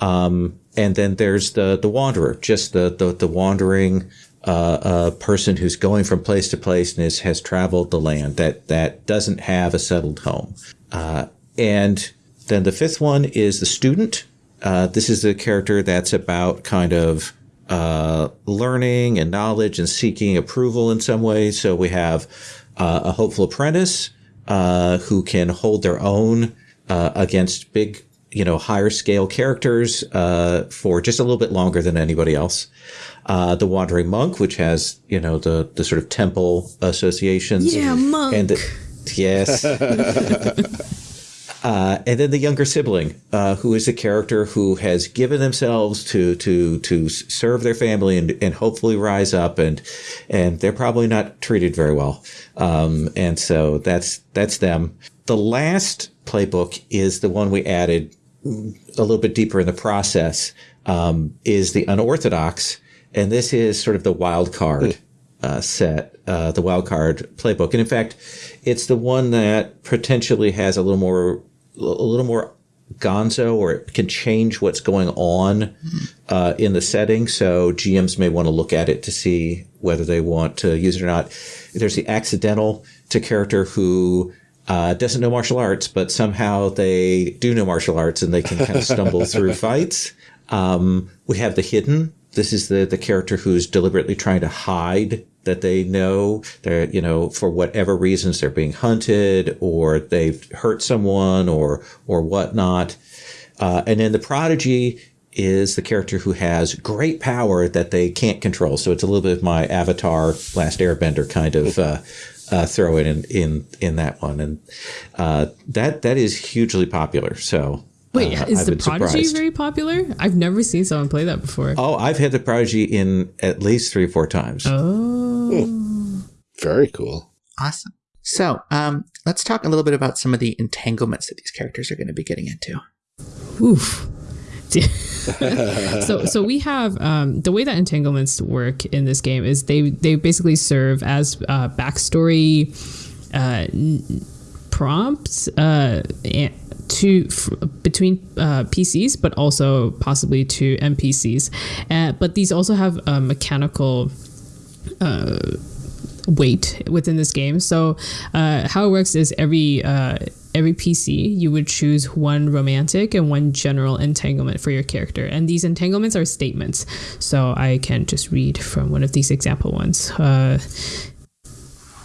Um, and then there's the the wanderer, just the the, the wandering uh, uh, person who's going from place to place and is, has traveled the land that that doesn't have a settled home. Uh, and then the fifth one is the student. Uh, this is the character that's about kind of uh, learning and knowledge and seeking approval in some ways. So we have uh, a hopeful apprentice uh, who can hold their own uh, against big, you know, higher scale characters uh, for just a little bit longer than anybody else. Uh, the wandering monk, which has you know the the sort of temple associations. Yeah, monk. And the, yes. <laughs> Uh, and then the younger sibling, uh, who is a character who has given themselves to to to serve their family and, and hopefully rise up, and and they're probably not treated very well. Um, and so that's that's them. The last playbook is the one we added a little bit deeper in the process. Um, is the unorthodox, and this is sort of the wild card uh, set, uh, the wild card playbook. And in fact, it's the one that potentially has a little more a little more gonzo or it can change what's going on uh, in the setting. So GMs may want to look at it to see whether they want to use it or not. There's the accidental to character who uh, doesn't know martial arts, but somehow they do know martial arts and they can kind of stumble <laughs> through fights. Um, we have the hidden. This is the, the character who's deliberately trying to hide that they know they're, you know, for whatever reasons they're being hunted or they've hurt someone or, or whatnot. Uh, and then the prodigy is the character who has great power that they can't control. So it's a little bit of my Avatar, Last Airbender kind of uh, uh, throw it in in in that one, and uh, that that is hugely popular. So. Wait, uh, is I've the Prodigy surprised. very popular? I've never seen someone play that before. Oh, I've had the Prodigy in at least three or four times. Oh. Very cool. Awesome. So, um, let's talk a little bit about some of the entanglements that these characters are going to be getting into. Oof. <laughs> so so we have um, the way that entanglements work in this game is they they basically serve as uh, backstory uh, prompts uh, to f- between uh, PCs, but also possibly to NPCs. Uh, but these also have a mechanical weight within this game. So uh, how it works is every uh, every PC you would choose one romantic and one general entanglement for your character, and these entanglements are statements. So I can just read from one of these example ones. Uh,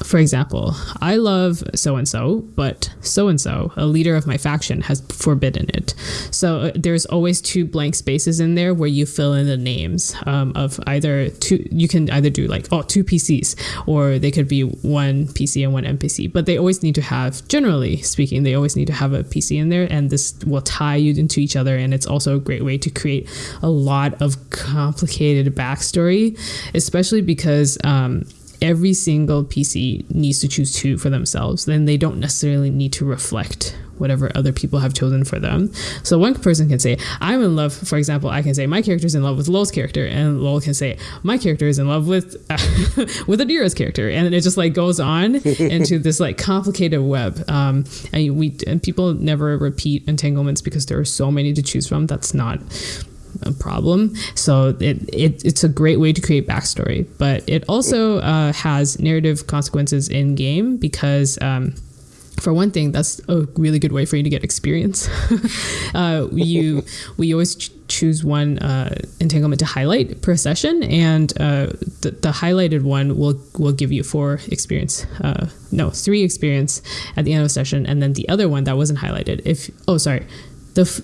for example, I love so and so, but so and so, a leader of my faction, has forbidden it. So uh, there's always two blank spaces in there where you fill in the names um, of either two. You can either do like oh two PCs, or they could be one PC and one NPC. But they always need to have, generally speaking, they always need to have a PC in there, and this will tie you into each other. And it's also a great way to create a lot of complicated backstory, especially because. Um, every single PC needs to choose two for themselves. Then they don't necessarily need to reflect whatever other people have chosen for them. So one person can say, I'm in love, for example, I can say my character is in love with Lol's character, and Lol can say, my character is in love with uh, <laughs> with Adira's character. And it just like goes on <laughs> into this like complicated web. Um, and we and people never repeat entanglements because there are so many to choose from. That's not a problem. So it, it it's a great way to create backstory, but it also uh, has narrative consequences in game because. Um, for one thing, that's a really good way for you to get experience. <laughs> uh, you we always ch- choose one uh, entanglement to highlight per session, and uh, the, the highlighted one will will give you four experience. Uh, no, three experience at the end of a session, and then the other one that wasn't highlighted. If oh sorry, the. F-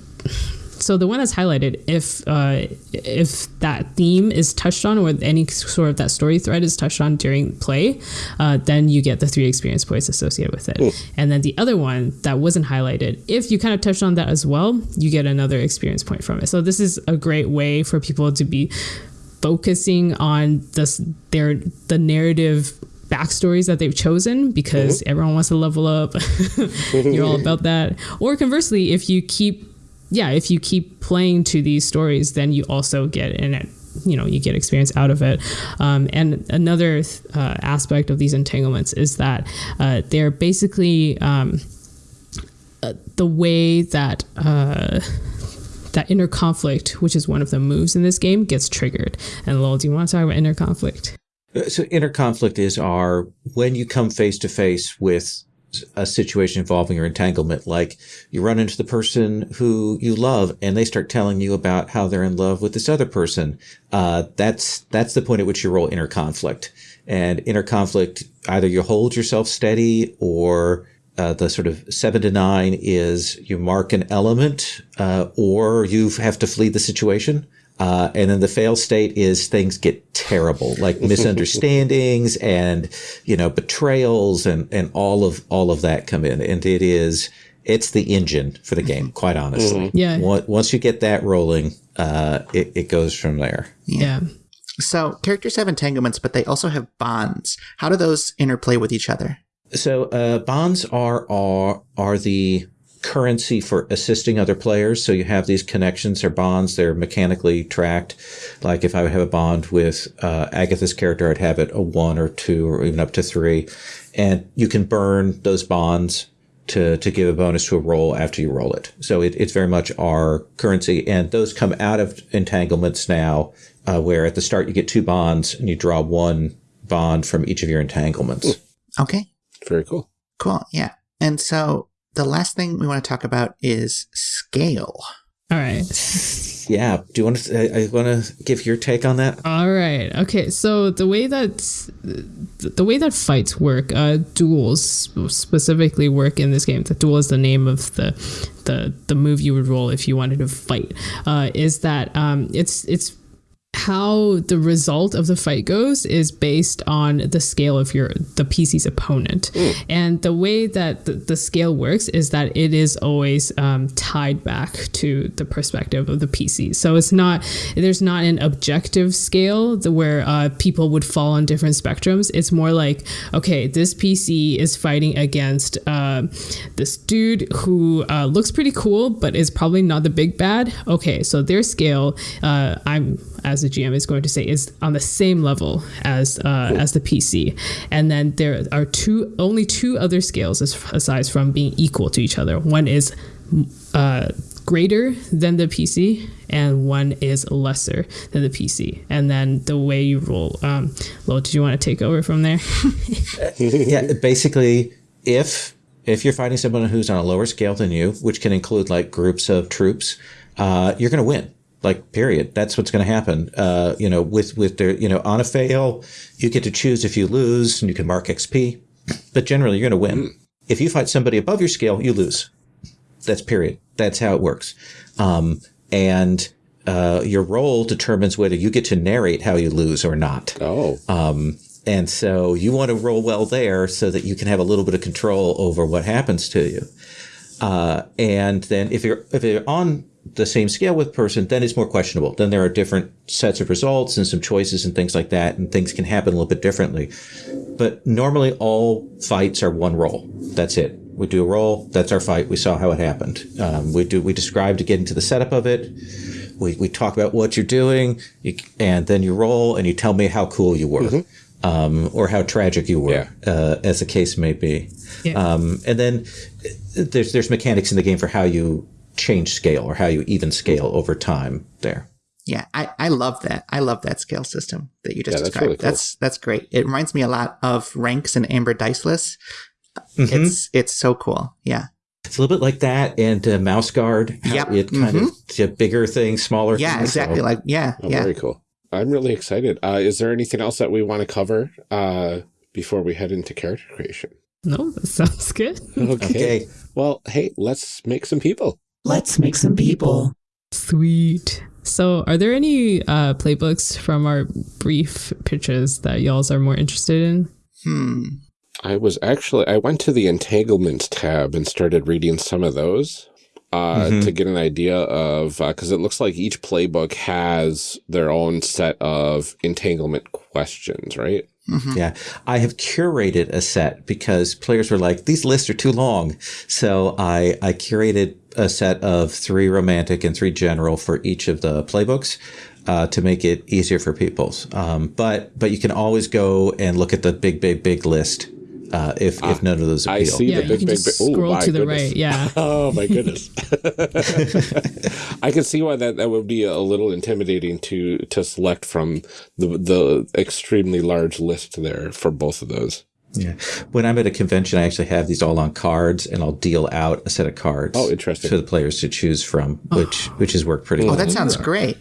so the one that's highlighted if uh, if that theme is touched on or any sort of that story thread is touched on during play uh, then you get the three experience points associated with it. And then the other one that wasn't highlighted if you kind of touched on that as well you get another experience point from it. So this is a great way for people to be focusing on this their the narrative backstories that they've chosen because everyone wants to level up. <laughs> You're all about that. Or conversely if you keep yeah, if you keep playing to these stories, then you also get in it. You know, you get experience out of it. Um, and another uh, aspect of these entanglements is that uh, they're basically um, uh, the way that uh, that inner conflict, which is one of the moves in this game, gets triggered. And Lowell, do you want to talk about inner conflict? So inner conflict is our when you come face to face with a situation involving your entanglement, like you run into the person who you love and they start telling you about how they're in love with this other person. Uh, that's, that's the point at which you roll inner conflict and inner conflict. Either you hold yourself steady or uh, the sort of seven to nine is you mark an element, uh, or you have to flee the situation. Uh, and then the fail state is things get terrible, like <laughs> misunderstandings and, you know, betrayals and, and all of, all of that come in. And it is it's the engine for the game, quite honestly. Yeah. Once once you get that rolling, uh, it, it goes from there. Yeah. So characters have entanglements, but they also have bonds. How do those interplay with each other? So uh, bonds are, are are the currency for assisting other players. So you have these connections or bonds. They're mechanically tracked. Like if I would have a bond with uh, Agatha's character, I'd have it a one or two or even up to three, and you can burn those bonds to to give a bonus to a roll after you roll it. So it, it's very much our currency, and those come out of entanglements now, uh, where at the start you get two bonds and you draw one bond from each of your entanglements. Okay, Very cool. cool. Yeah. And so the last thing we want to talk about is scale. All right. Yeah. Do you want to? I, I want to give your take on that. All right. Okay. So the way that the way that fights work, uh, duels specifically work in this game. The duel is the name of the the the move you would roll if you wanted to fight. Uh, is that um, it's it's how the result of the fight goes is based on the scale of your the PC's opponent, and the way that the, the scale works is that it is always um, tied back to the perspective of the PC. So it's not there's not an objective scale the- where uh, people would fall on different spectrums. It's more like okay, this PC is fighting against uh, this dude who uh, looks pretty cool, but is probably not the big bad. Okay, so their scale, uh, I'm as a GM is going to say is on the same level as uh, as the PC, and then there are two only two other scales as, aside from being equal to each other. One is uh, greater than the PC, and one is lesser than the PC. And then the way you roll. Um, Lo, did you want to take over from there? <laughs> yeah. Basically, if if you're fighting someone who's on a lower scale than you, which can include like groups of troops, uh, you're going to win. Like period. That's what's going to happen. Uh, you know, with with their you know on a fail, you get to choose if you lose, and you can mark XP. But generally, you're going to win. If you fight somebody above your scale, you lose. That's period. That's how it works. Um, and uh, your role determines whether you get to narrate how you lose or not. Oh, Um, and so you want to roll well there so that you can have a little bit of control over what happens to you. Uh, and then if you're if you're on the same scale with person, then it's more questionable. Then there are different sets of results and some choices and things like that, and things can happen a little bit differently. But normally, all fights are one roll. That's it. We do a roll. That's our fight. We saw how it happened. Um, we do. We described getting to the setup of it. We, we talk about what you're doing, you, and then you roll, and you tell me how cool you were, um, or how tragic you were, Yeah. uh, as the case may be. Yeah. Um, and then uh, there's there's mechanics in the game for how you change scale or how you even scale over time. There. Yeah, I, I love that. I love that scale system that you just Yeah, that's described. really cool. That's that's great. It reminds me a lot of ranks and Amber Diceless. Mm-hmm. It's it's so cool. Yeah. It's a little bit like that, and uh, Mouse Guard. how Yep. It kind of to bigger things, smaller. Yeah, things. exactly. So- Like yeah, oh, yeah. very cool. I'm really excited. Uh, is there anything else that we want to cover uh, before we head into character creation? no, that sounds good. Okay. Okay. Well, hey, let's make some people. Let's make some people. Sweet. So, are there any uh, playbooks from our brief pitches that y'all's are more interested in? Hmm. I was actually I went to the entanglements tab and started reading some of those uh, Mhm. to get an idea of because it looks like each playbook has their own set of entanglement questions, right? Mhm. Yeah, I have curated a set because players were like, "These lists are too long," so I I curated a set of three romantic and three general for each of the playbooks uh, to make it easier for people. Um, but but you can always go and look at the big big big list uh, if if none of those appeal. I see yeah, the you big can big just big. Oh, scroll my to the goodness. right. Yeah. <laughs> Oh my goodness! <laughs> I can see why that, that would be a little intimidating to to select from the the extremely large list there for both of those. Yeah. When I'm at a convention, I actually have these all on cards, and I'll deal out a set of cards. Oh, interesting. For the players to choose from, which which has worked pretty well. Oh, that sounds great.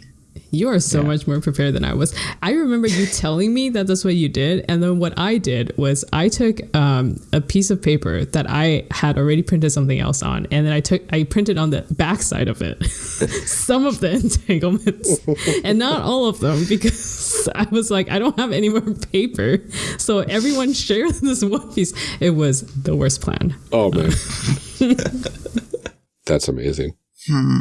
You are so much more prepared than I was. I remember you <laughs> telling me that that's what you did, and then what I did was I took um, a piece of paper that I had already printed something else on, and then I took I printed on the backside of it <laughs> some of the <laughs> entanglements, and not all of them because I was like I don't have any more paper, so everyone shared this one piece. It was the worst plan. Oh man. That's amazing. Hmm.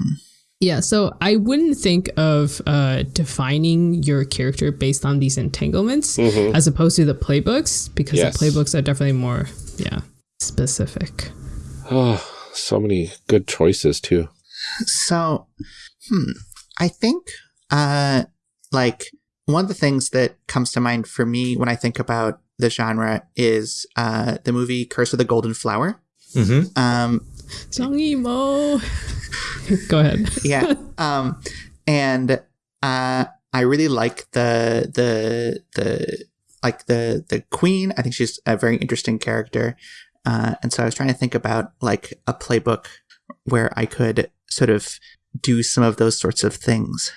Yeah, so I wouldn't think of uh, defining your character based on these entanglements as opposed to the playbooks because Yes. the playbooks are definitely more, yeah, specific. Oh, so many good choices too. So, hmm, I think, uh, like one of the things that comes to mind for me when I think about the genre is uh, the movie Curse of the Golden Flower. Mm-hmm. Um, Song emo. Go ahead. yeah, um, and uh, I really like the the the like the the queen. I think she's a very interesting character, uh, and so I was trying to think about like a playbook where I could sort of do some of those sorts of things.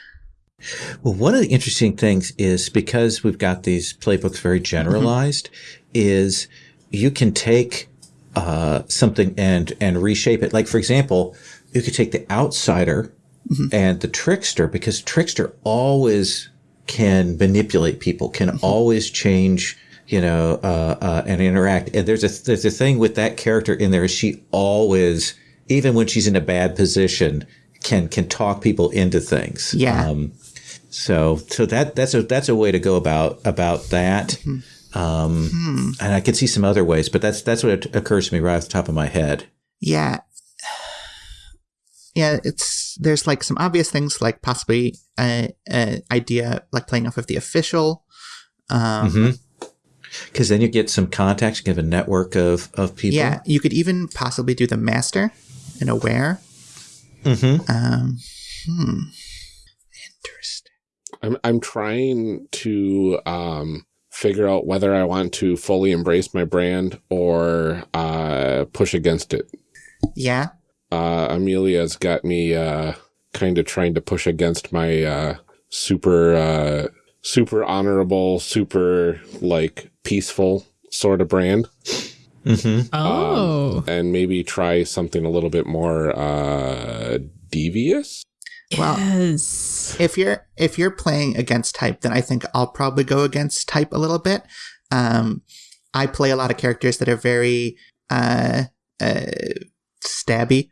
Well, one of the interesting things is because we've got these playbooks very generalized, is you can take uh, something and and reshape it. Like for example, you could take the outsider and the trickster because trickster always can manipulate people, can always change. You know, uh, uh, and interact. And there's a there's a thing with that character in there. Is she always, even when she's in a bad position, can can talk people into things. Yeah. Um, so so that that's a that's a way to go about about that. Um, And I could see some other ways, but that's that's what occurs to me right off the top of my head. Yeah. Yeah, it's there's like some obvious things like possibly a, a idea like playing off of the official. Um, Because then you get some contacts, you have a network of of people. Yeah, you could even possibly do the master and aware. Mm-hmm. Um, hmm. Interesting. I'm I'm trying to um, figure out whether I want to fully embrace my brand or uh, push against it. Yeah. Uh, Amelia's got me uh, kind of trying to push against my uh, super uh, super honorable, super like peaceful sort of brand, Mm -hmm. Oh, and maybe try something a little bit more uh, devious. Well, yes. if you're if you're playing against type, then I think I'll probably go against type a little bit. Um, I play a lot of characters that are very uh, uh, stabby.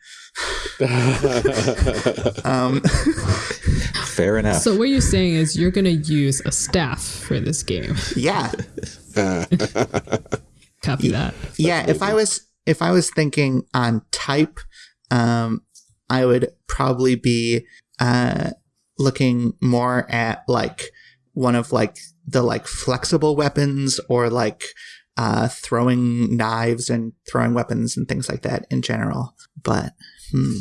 <laughs> um, <laughs> Fair enough. So what you're saying is you're gonna use a staff for this game. yeah, <laughs> Copy that. yeah. If I was if I was thinking on type, um, I would probably be uh, looking more at like one of like the like flexible weapons or like uh, throwing knives and throwing weapons and things like that in general. But hmm,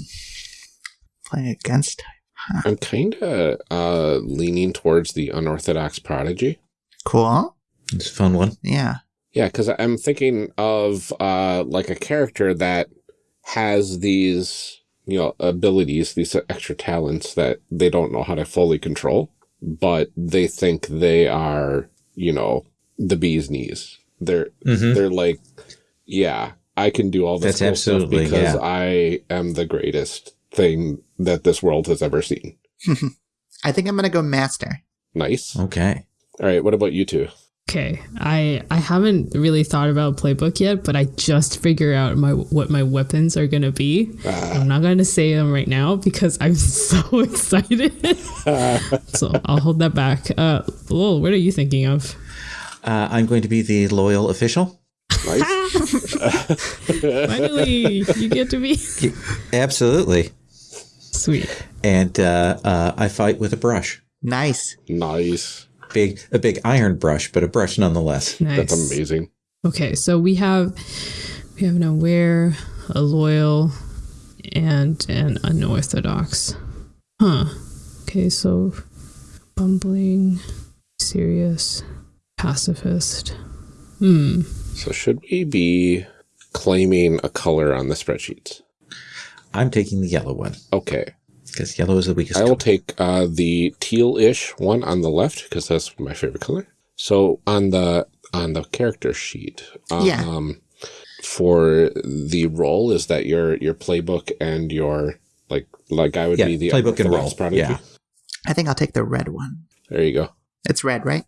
playing against type, I'm kind of uh, leaning towards the unorthodox prodigy. cool. it's a fun one. Yeah, Yeah, because I'm thinking of uh, like a character that has these, you know, abilities, these extra talents that they don't know how to fully control, but they think they are, you know, the bee's knees. They're mm-hmm. they're like, yeah, I can do all this That's cool stuff because yeah. I am the greatest thing that this world has ever seen. <laughs> I think I'm gonna go master. Nice. Okay. All right, what about you two? Okay, I I haven't really thought about playbook yet, but I just figure out my what my weapons are gonna be. I'm not gonna say them right now because I'm <laughs> so excited. <laughs> so I'll hold that back. Uh, Lowell, what are you thinking of? Uh, I'm going to be the loyal official. Nice. <laughs> Finally, you get to be Absolutely. sweet. And uh, uh, I fight with a brush. Nice. nice. Big, a big iron brush, but a brush nonetheless. Nice. That's amazing. Okay, so we have we have an aware, a loyal, and an unorthodox. Huh. Okay, so bumbling, serious, pacifist. Hmm. So should we be claiming a color on the spreadsheets? I'm taking the yellow one Okay. Because yellow is the weakest. I will color. take uh, the teal-ish one on the left because that's my favorite color. So on the on the character sheet, um, Yeah. for the role is that your your playbook and your like like I would Yeah, be the playbook and unorthodox role, prodigy. yeah. I think I'll take the red one. There you go. It's red, right?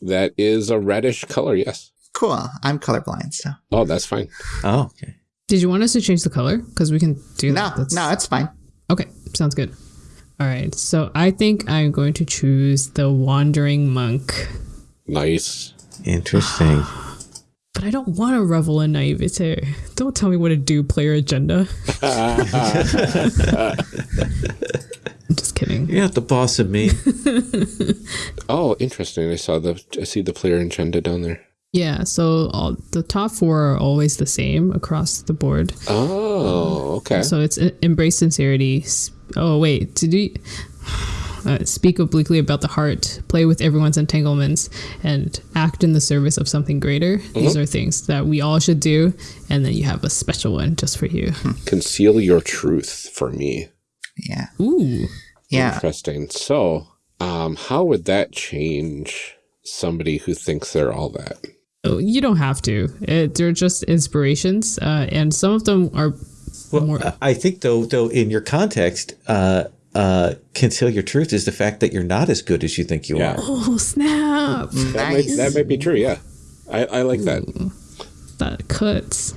That is a reddish color. Yes. Cool. I'm colorblind, so Oh, that's fine. Oh, okay. Did you want us to change the color? Because we can do No, that. That's- no, it's fine. Okay, sounds good. All right, so I think I'm going to choose the Wandering Monk. Nice. Interesting. <gasps> But I don't want to revel in naivete. Don't tell me what to do, player agenda. <laughs> I'm just kidding. You're not the boss of me. <laughs> <laughs> Oh, interesting. I saw the I see the player agenda down there. Yeah, so all, the top four are always the same across the board. Oh, okay. So it's e- embrace sincerity. Oh wait, to do <sighs> uh, speak obliquely about the heart, play with everyone's entanglements, and act in the service of something greater. These are things that we all should do, and then you have a special one just for you. Conceal your truth for me. Yeah. Ooh, Yeah. Interesting. So, um, how would that change somebody who thinks they're all that? You don't have to. It, they're just inspirations, uh, and some of them are Well, more. I- I think though, though in your context, uh, uh, conceal your truth is the fact that you're not as good as you think you Yeah. are. Oh snap! That, Nice. might, that might be true. Yeah, I, I like that. That cuts.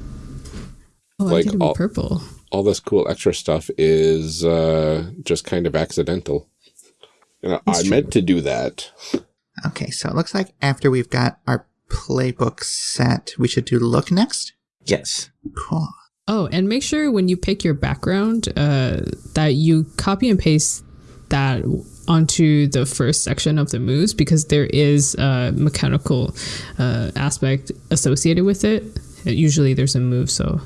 Oh, Like I think it'd be all- purple. All this cool extra stuff is uh, just kind of accidental. You know, I meant to do that. Okay, so it looks like after we've got our playbook set, we should do look next. Yes. Cool. Oh, and make sure when you pick your background uh, that you copy and paste that onto the first section of the moves because there is a mechanical uh, aspect associated with it. Usually there's a move, so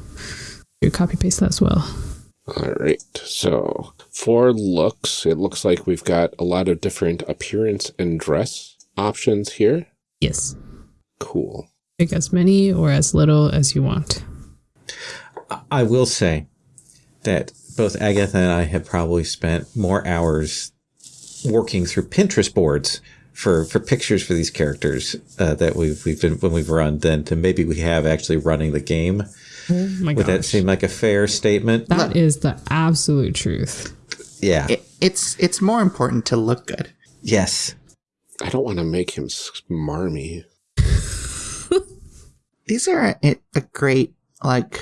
you copy paste that as well. All right. So for looks, it looks like we've got a lot of different appearance and dress options here. Yes. Cool. Pick as many or as little as you want. I will say that both Agatha and I have probably spent more hours working through Pinterest boards for, for pictures for these characters uh, that we've we've been when we've run than to maybe we have actually running the game. Oh my Would that seem like a fair statement? That is the absolute truth. yeah. It, it's it's more important to look good. yes. I don't want to make him smarmy. These are a, a great like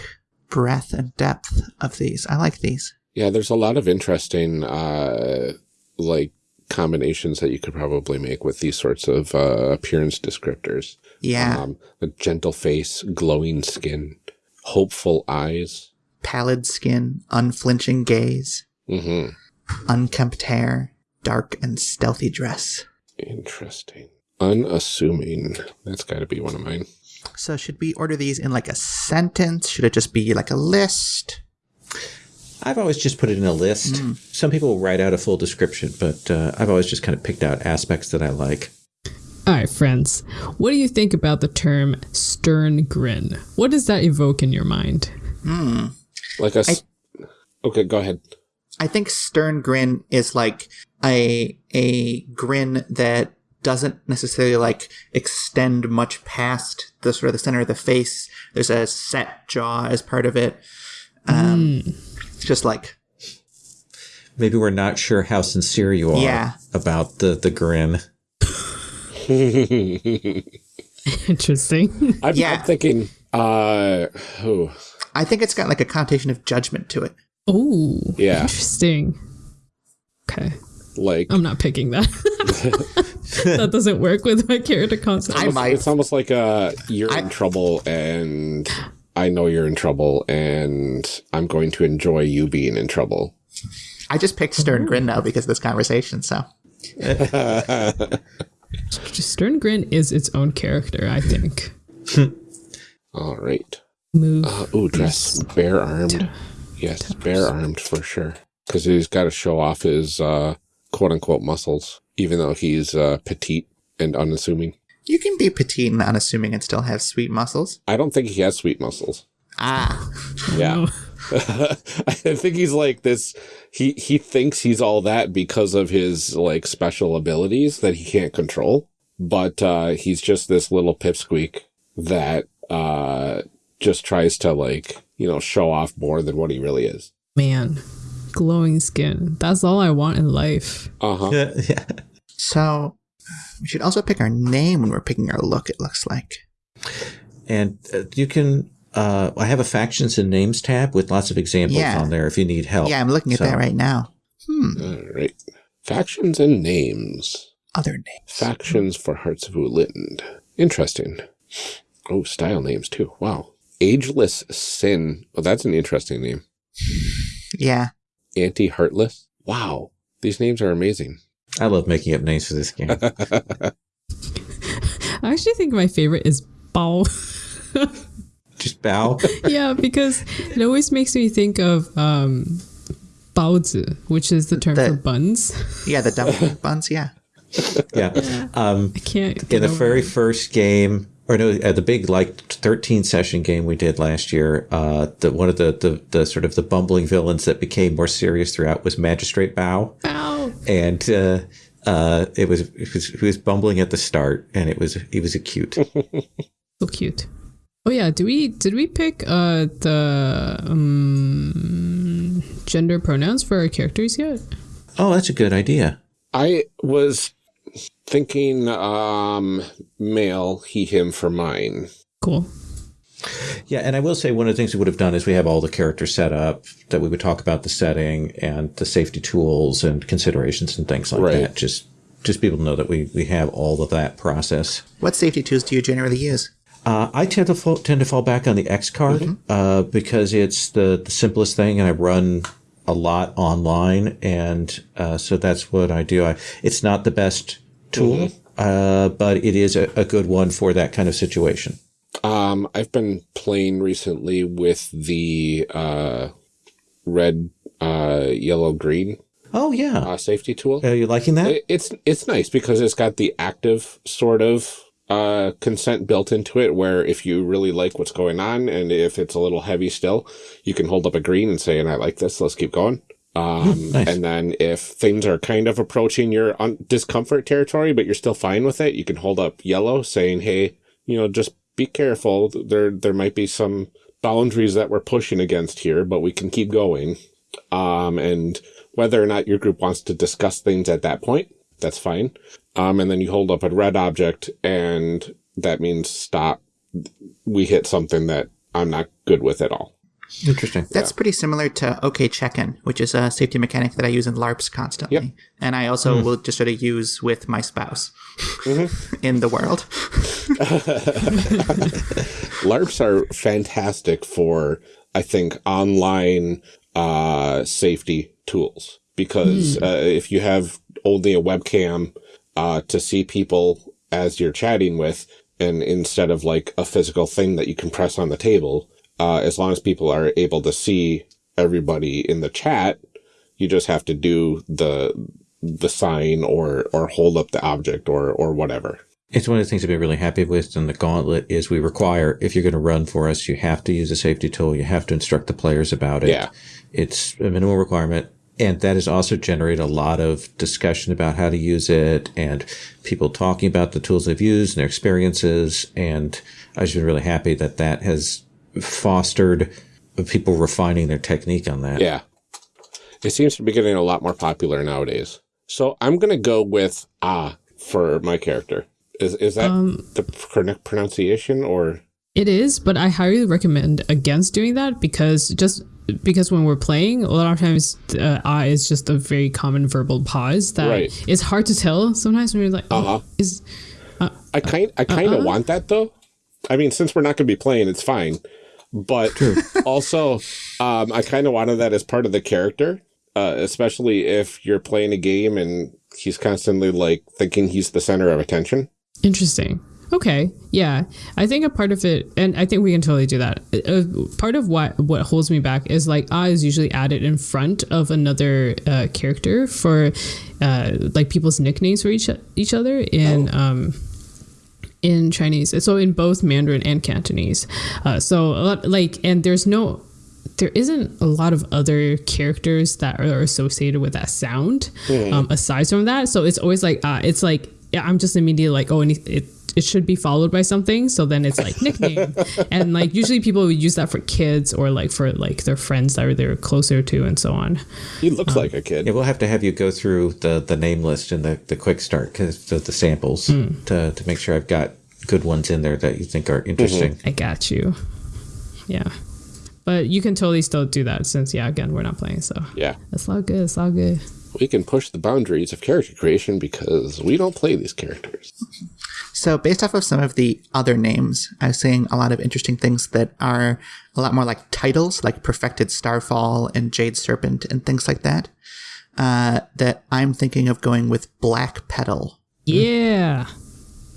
breadth and depth of these. I like these. Yeah, there's a lot of interesting, uh, like combinations that you could probably make with these sorts of uh, appearance descriptors. Yeah. Um, a gentle face, glowing skin, hopeful eyes. Pallid skin, unflinching gaze, Mm -hmm. unkempt hair, dark and stealthy dress. Interesting. Unassuming. That's got to be one of mine. So should we order these in like a sentence? Should it just be like a list? I've always just put it in a list. Some people write out a full description, but uh, I've always just kind of picked out aspects that I like. All right, friends. What do you think about the term stern grin? What does that evoke in your mind? Mm. Like a. s- okay, go ahead. I think stern grin is like a a grin that doesn't necessarily like extend much past the sort of the center of the face. There's a set jaw as part of it. Um, It's just like Maybe we're not sure how sincere you are Yeah. about the, the grin. <laughs> Interesting. <laughs> I'm, Yeah. I'm thinking. Uh, oh, I think it's got like a connotation of judgment to it. oh, Yeah. Interesting. Okay. Like I'm not picking that. <laughs> that doesn't work with my character concept. I might. It's almost like uh, you're I- in trouble, and I know you're in trouble, and I'm going to enjoy you being in trouble. I just picked stern grin now because of this conversation. So <laughs> Stern Grin is its own character, I think. All right. Move. Uh, ooh, dress bare armed. Yes, bare armed for sure. Because he's got to show off his uh, quote unquote muscles, even though he's uh, petite and unassuming. you can be petite and unassuming and still have sweet muscles. I don't think he has sweet muscles. Ah, Yeah. <laughs> <laughs> I think he's like this. He he thinks he's all that because of his like special abilities that he can't control. But uh, he's just this little pipsqueak that uh, just tries to like you know show off more than what he really is. Man, glowing skin. That's all I want in life. Uh huh. <laughs> yeah. so we should also pick our name when we're picking our look. It looks like. And uh, you can uh, I have a factions and names tab with lots of examples Yeah. on there if you need help. Yeah, I'm looking at So- that right now. Hmm. All right. Factions and names. Other names. Factions for Hearts of Wulin. Interesting. Oh, style names too. Wow. Ageless Sin. Well, that's an interesting name. Yeah. Anti Heartless. Wow. These names are amazing. I love making up names for this game. <laughs> I actually think my favorite is Bao. <laughs> Just bow. <laughs> yeah, because it always makes me think of um, Baozi, which is the term The- for buns. Yeah, the dumpling buns. Yeah. yeah. Um, I can't. in the very it. first game, or no, at the big like 13 session game we did last year, uh, the one of the, the the sort of the bumbling villains that became more serious throughout was Magistrate Bao, Ow. and uh, uh, it was it was he was bumbling at the start, and it was he was a cute. <laughs> So cute. Oh yeah, do we did we pick uh the um, gender pronouns for our characters yet? oh, that's a good idea. I was thinking um male, he, him for mine. Cool. Yeah, and I will say one of the things we would have done is we have all the characters set up that we would talk about the setting and the safety tools and considerations and things like Right. that. Just just people to know that we we have all of that process. What safety tools do you generally use? Uh, I tend to fall, tend to fall back on the X card uh, because it's the, the simplest thing, and I run a lot online, and uh, so that's what I do. I, it's not the best tool, uh, but it is a, a good one for that kind of situation. Um, I've been playing recently with the uh red, uh, yellow, green Oh yeah, uh, safety tool. are you liking that? It- It's it's nice because it's got the active sort of uh, consent built into it, where if you really like what's going on, and if it's a little heavy still, you can hold up a green and say, "And I like this. Let's keep going." Um, nice. And then if things are kind of approaching your un- discomfort territory, but you're still fine with it, you can hold up yellow, saying, "Hey, you know, just be careful. There there might be some boundaries that we're pushing against here, but we can keep going." Um, and whether or not your group wants to discuss things at that point, that's fine. Um, and then you hold up a red object, and that means stop. We hit something that I'm not good with at all. Interesting. That's pretty similar to OK Check-in, which is a safety mechanic that I use in LARPs constantly. Yep. And I also will just sort of use with my spouse <laughs> in the world. <laughs> LARPs are fantastic for, I think, online uh, safety tools because uh, if you have only a webcam uh, to see people as you're chatting with, and instead of like a physical thing that you can press on the table, uh, as long as people are able to see everybody in the chat, you just have to do the the sign or or hold up the object or or whatever. It's one of the things I've been really happy with in the gauntlet is we require if you're going to run for us, you have to use a safety tool. You have to instruct the players about it. Yeah. It's a minimal requirement. And that has also generated a lot of discussion about how to use it and people talking about the tools they've used and their experiences. And I've just been really happy that that has fostered people refining their technique on that. Yeah. It seems to be getting a lot more popular nowadays. So I'm going to go with ah for my character. Is is that the correct pronunciation or It is, but I highly recommend against doing that because just because when we're playing, a lot of times uh, "ah" is just a very common verbal pause that Right. it's hard to tell sometimes when you're like, oh, Uh-huh. is I kind I kind of want that though. I mean, since we're not going to be playing, it's fine. But <laughs> also, um, I kind of wanted that as part of the character, uh, especially if you're playing a game and he's constantly like thinking he's the center of attention. Interesting. Okay. Yeah. I think a part of it, and I think we can totally do that. Uh, part of what what holds me back is like ah is usually added in front of another uh, character for uh, like people's nicknames for each each other in um in Chinese. So in both Mandarin and Cantonese. Uh, so a lot like and there's no there isn't a lot of other characters that are associated with that sound um, aside from that. So it's always like uh, it's like yeah, I'm just immediately like oh and it, it it should be followed by something. So then it's like nickname <laughs> and like usually people would use that for kids or like for like their friends that are they're closer to and so on. He looks like a kid. Yeah, we'll have to have you go through the, the name list and the, the quick start because the, the samples hmm. to, to make sure I've got good ones in there that you think are mm-hmm. interesting. I got you. Yeah. But you can totally still do that since, yeah, again, we're not playing. So Yeah. it's all good. It's all good. We can push the boundaries of character creation because we don't play these characters. So, based off of some of the other names, I was seeing a lot of interesting things that are a lot more like titles, like Perfected Starfall and Jade Serpent and things like that. Uh, that I'm thinking of going with Black Petal. Yeah.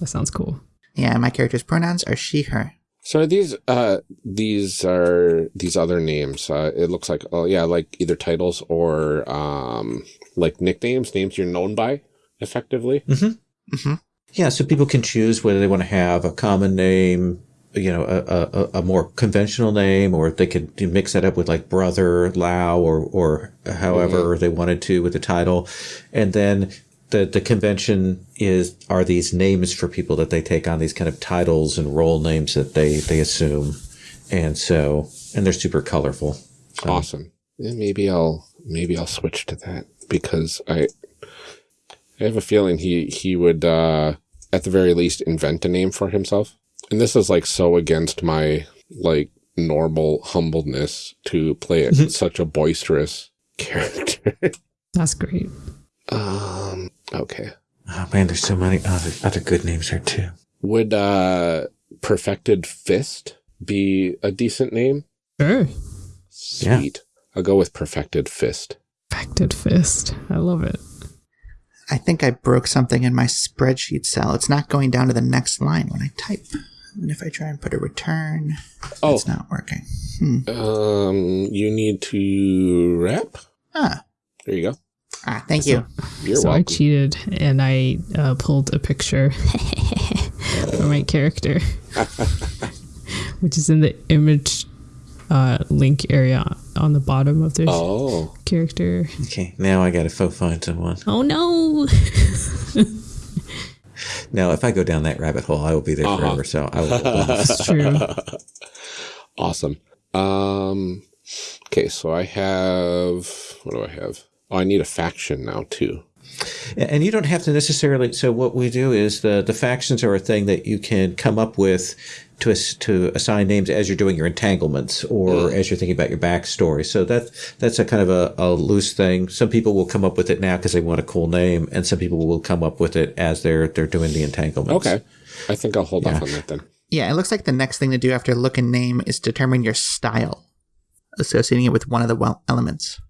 That sounds cool. Yeah, my character's pronouns are she, her. So are these uh these are these other names. Uh it looks like oh yeah, like either titles or um like nicknames, names you're known by effectively. Yeah, so people can choose whether they want to have a common name, you know, a, a, a more conventional name, or they could mix that up with like brother, Lao, or or however they wanted to with the title, and then the the convention is are these names for people that they take on these kind of titles and role names that they they assume, and so and they're super colorful. So, Awesome. Yeah, maybe I'll maybe I'll switch to that because I I have a feeling he he would uh at the very least invent a name for himself. And this is like so against my like normal humbleness to play it such a boisterous <laughs> character. That's great. um okay. Oh man, there's so many other other good names there too. Would uh Perfected Fist be a decent name? Sure. Yeah. Sweet. I'll go with Perfected Fist. Perfected fist. I love it. I think I broke something in my spreadsheet cell. It's not going down to the next line when I type. And if I try and put a return, Oh. it's not working. Um you need to wrap? Ah, There you go. ah thank you. You're so I cheated and I uh, pulled a picture <laughs> for my character, <laughs> which is in the image uh, link area on the bottom of the Oh, character. Okay, now I got to faux find someone. Oh no! <laughs> Now, if I go down that rabbit hole, I will be there Uh-huh. forever. So I will. Go <laughs> off. It's true. <laughs> awesome. Um, okay, so I have what do I have? Oh, I need a faction now too. And you don't have to necessarily. So what we do is the the factions are a thing that you can come up with to ass- to assign names as you're doing your entanglements or as you're thinking about your backstory. So that that's a kind of a, a loose thing. Some people will come up with it now because they want a cool name, and some people will come up with it as they're they're doing the entanglements. Okay, I think I'll hold off on that then. Yeah, it looks like the next thing to do after look and name is determine your style, associating it with one of the well elements.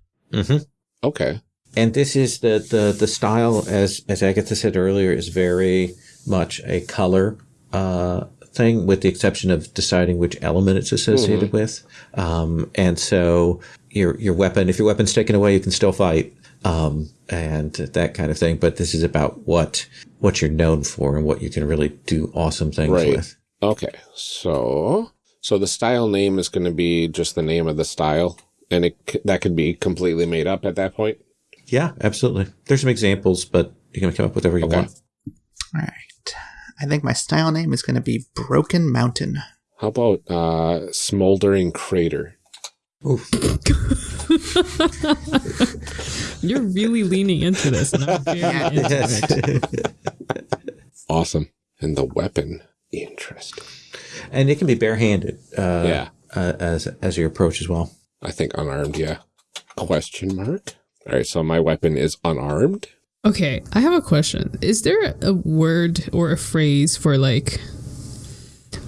Okay, And this is the, the, the style, as, as Agatha said earlier, is very much a color, uh, thing with the exception of deciding which element it's associated with. Um, and so your, your weapon, if your weapon's taken away, you can still fight. Um, and that kind of thing. But this is about what, what you're known for and what you can really do awesome things Right. with. okay. So, so the style name is going to be just the name of the style, and it that could be completely made up at that point. Yeah, absolutely. There's some examples, but you can come up with whatever you Okay. want. All right. I think my style name is going to be Broken Mountain. How about uh, smoldering crater? <laughs> You're really leaning into this, and I'm very into it. <laughs> Awesome. And the weapon, interesting. and it can be barehanded, uh, yeah, uh, as, as your approach as well. I think unarmed. Yeah. Question mark. All right, so my weapon is unarmed. Okay, I have a question. Is there a word or a phrase for like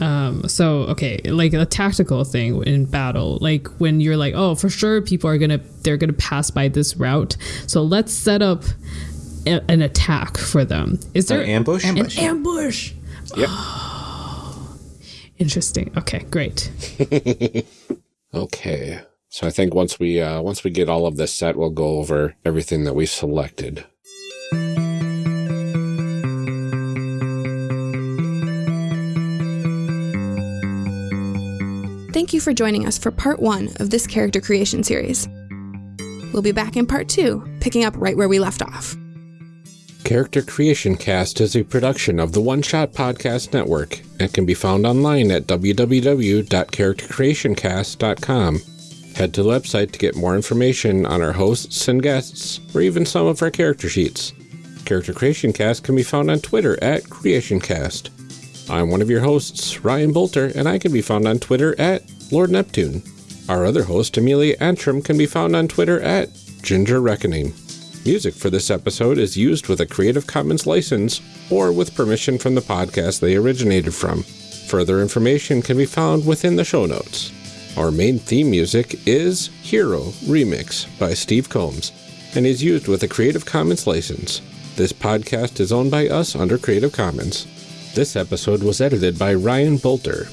um so okay, like a tactical thing in battle, like when you're like, "Oh, for sure people are going to they're going to pass by this route. So let's set up a, an attack for them." Is there An ambush? an Ambush. ambush? Yep. <gasps> Interesting. Okay, great. <laughs> Okay. So I think once we uh, once we get all of this set, we'll go over everything that we selected. Thank you for joining us for part one of this character creation series. We'll be back in part two, picking up right where we left off. Character Creation Cast is a production of the One Shot Podcast Network and can be found online at www.charactercreationcast.com. Head to the website to get more information on our hosts and guests, or even some of our character sheets. Character Creation Cast can be found on Twitter at CreationCast. I'm one of your hosts, Ryan Boelter, and I can be found on Twitter at Lord Neptune. Our other host, Amelia Antrim, can be found on Twitter at Ginger Reckoning. Music for this episode is used with a Creative Commons license or with permission from the podcast they originated from. Further information can be found within the show notes. Our main theme music is Hero Remix by Steve Combs and is used with a Creative Commons license. This podcast is owned by us under Creative Commons. This episode was edited by Ryan Boelter.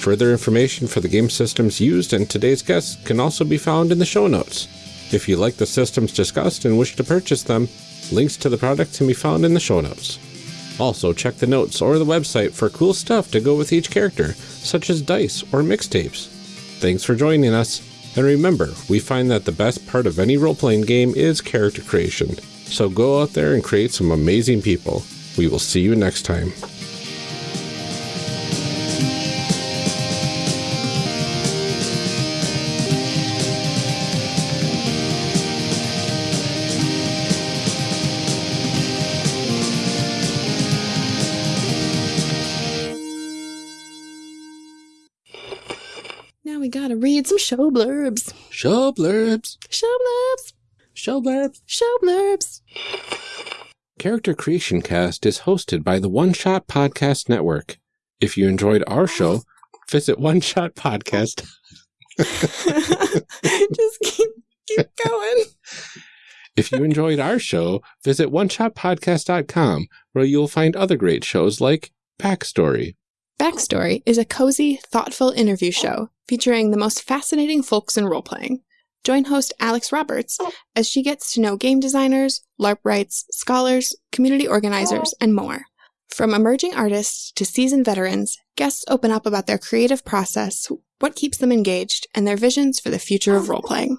Further information for the game systems used and today's guests can also be found in the show notes. If you like the systems discussed and wish to purchase them, links to the products can be found in the show notes. Also, check the notes or the website for cool stuff to go with each character, such as dice or mixtapes. Thanks for joining us, and remember, we find that the best part of any role playing game is character creation. So go out there and create some amazing people. We will see you next time. Show blurbs. Show blurbs. Show blurbs. Show blurbs. Show blurbs. Character Creation Cast is hosted by the One Shot Podcast Network. If you enjoyed our show, visit One Shot Podcast. <laughs> Just keep keep going. If you enjoyed our show, visit oneshotpodcast.com, where you'll find other great shows like Backstory. Backstory is a cozy, thoughtful interview show featuring the most fascinating folks in role playing. Join host Alex Roberts as she gets to know game designers, LARP wrights, scholars, community organizers, and more. From emerging artists to seasoned veterans, guests open up about their creative process, what keeps them engaged, and their visions for the future of role playing.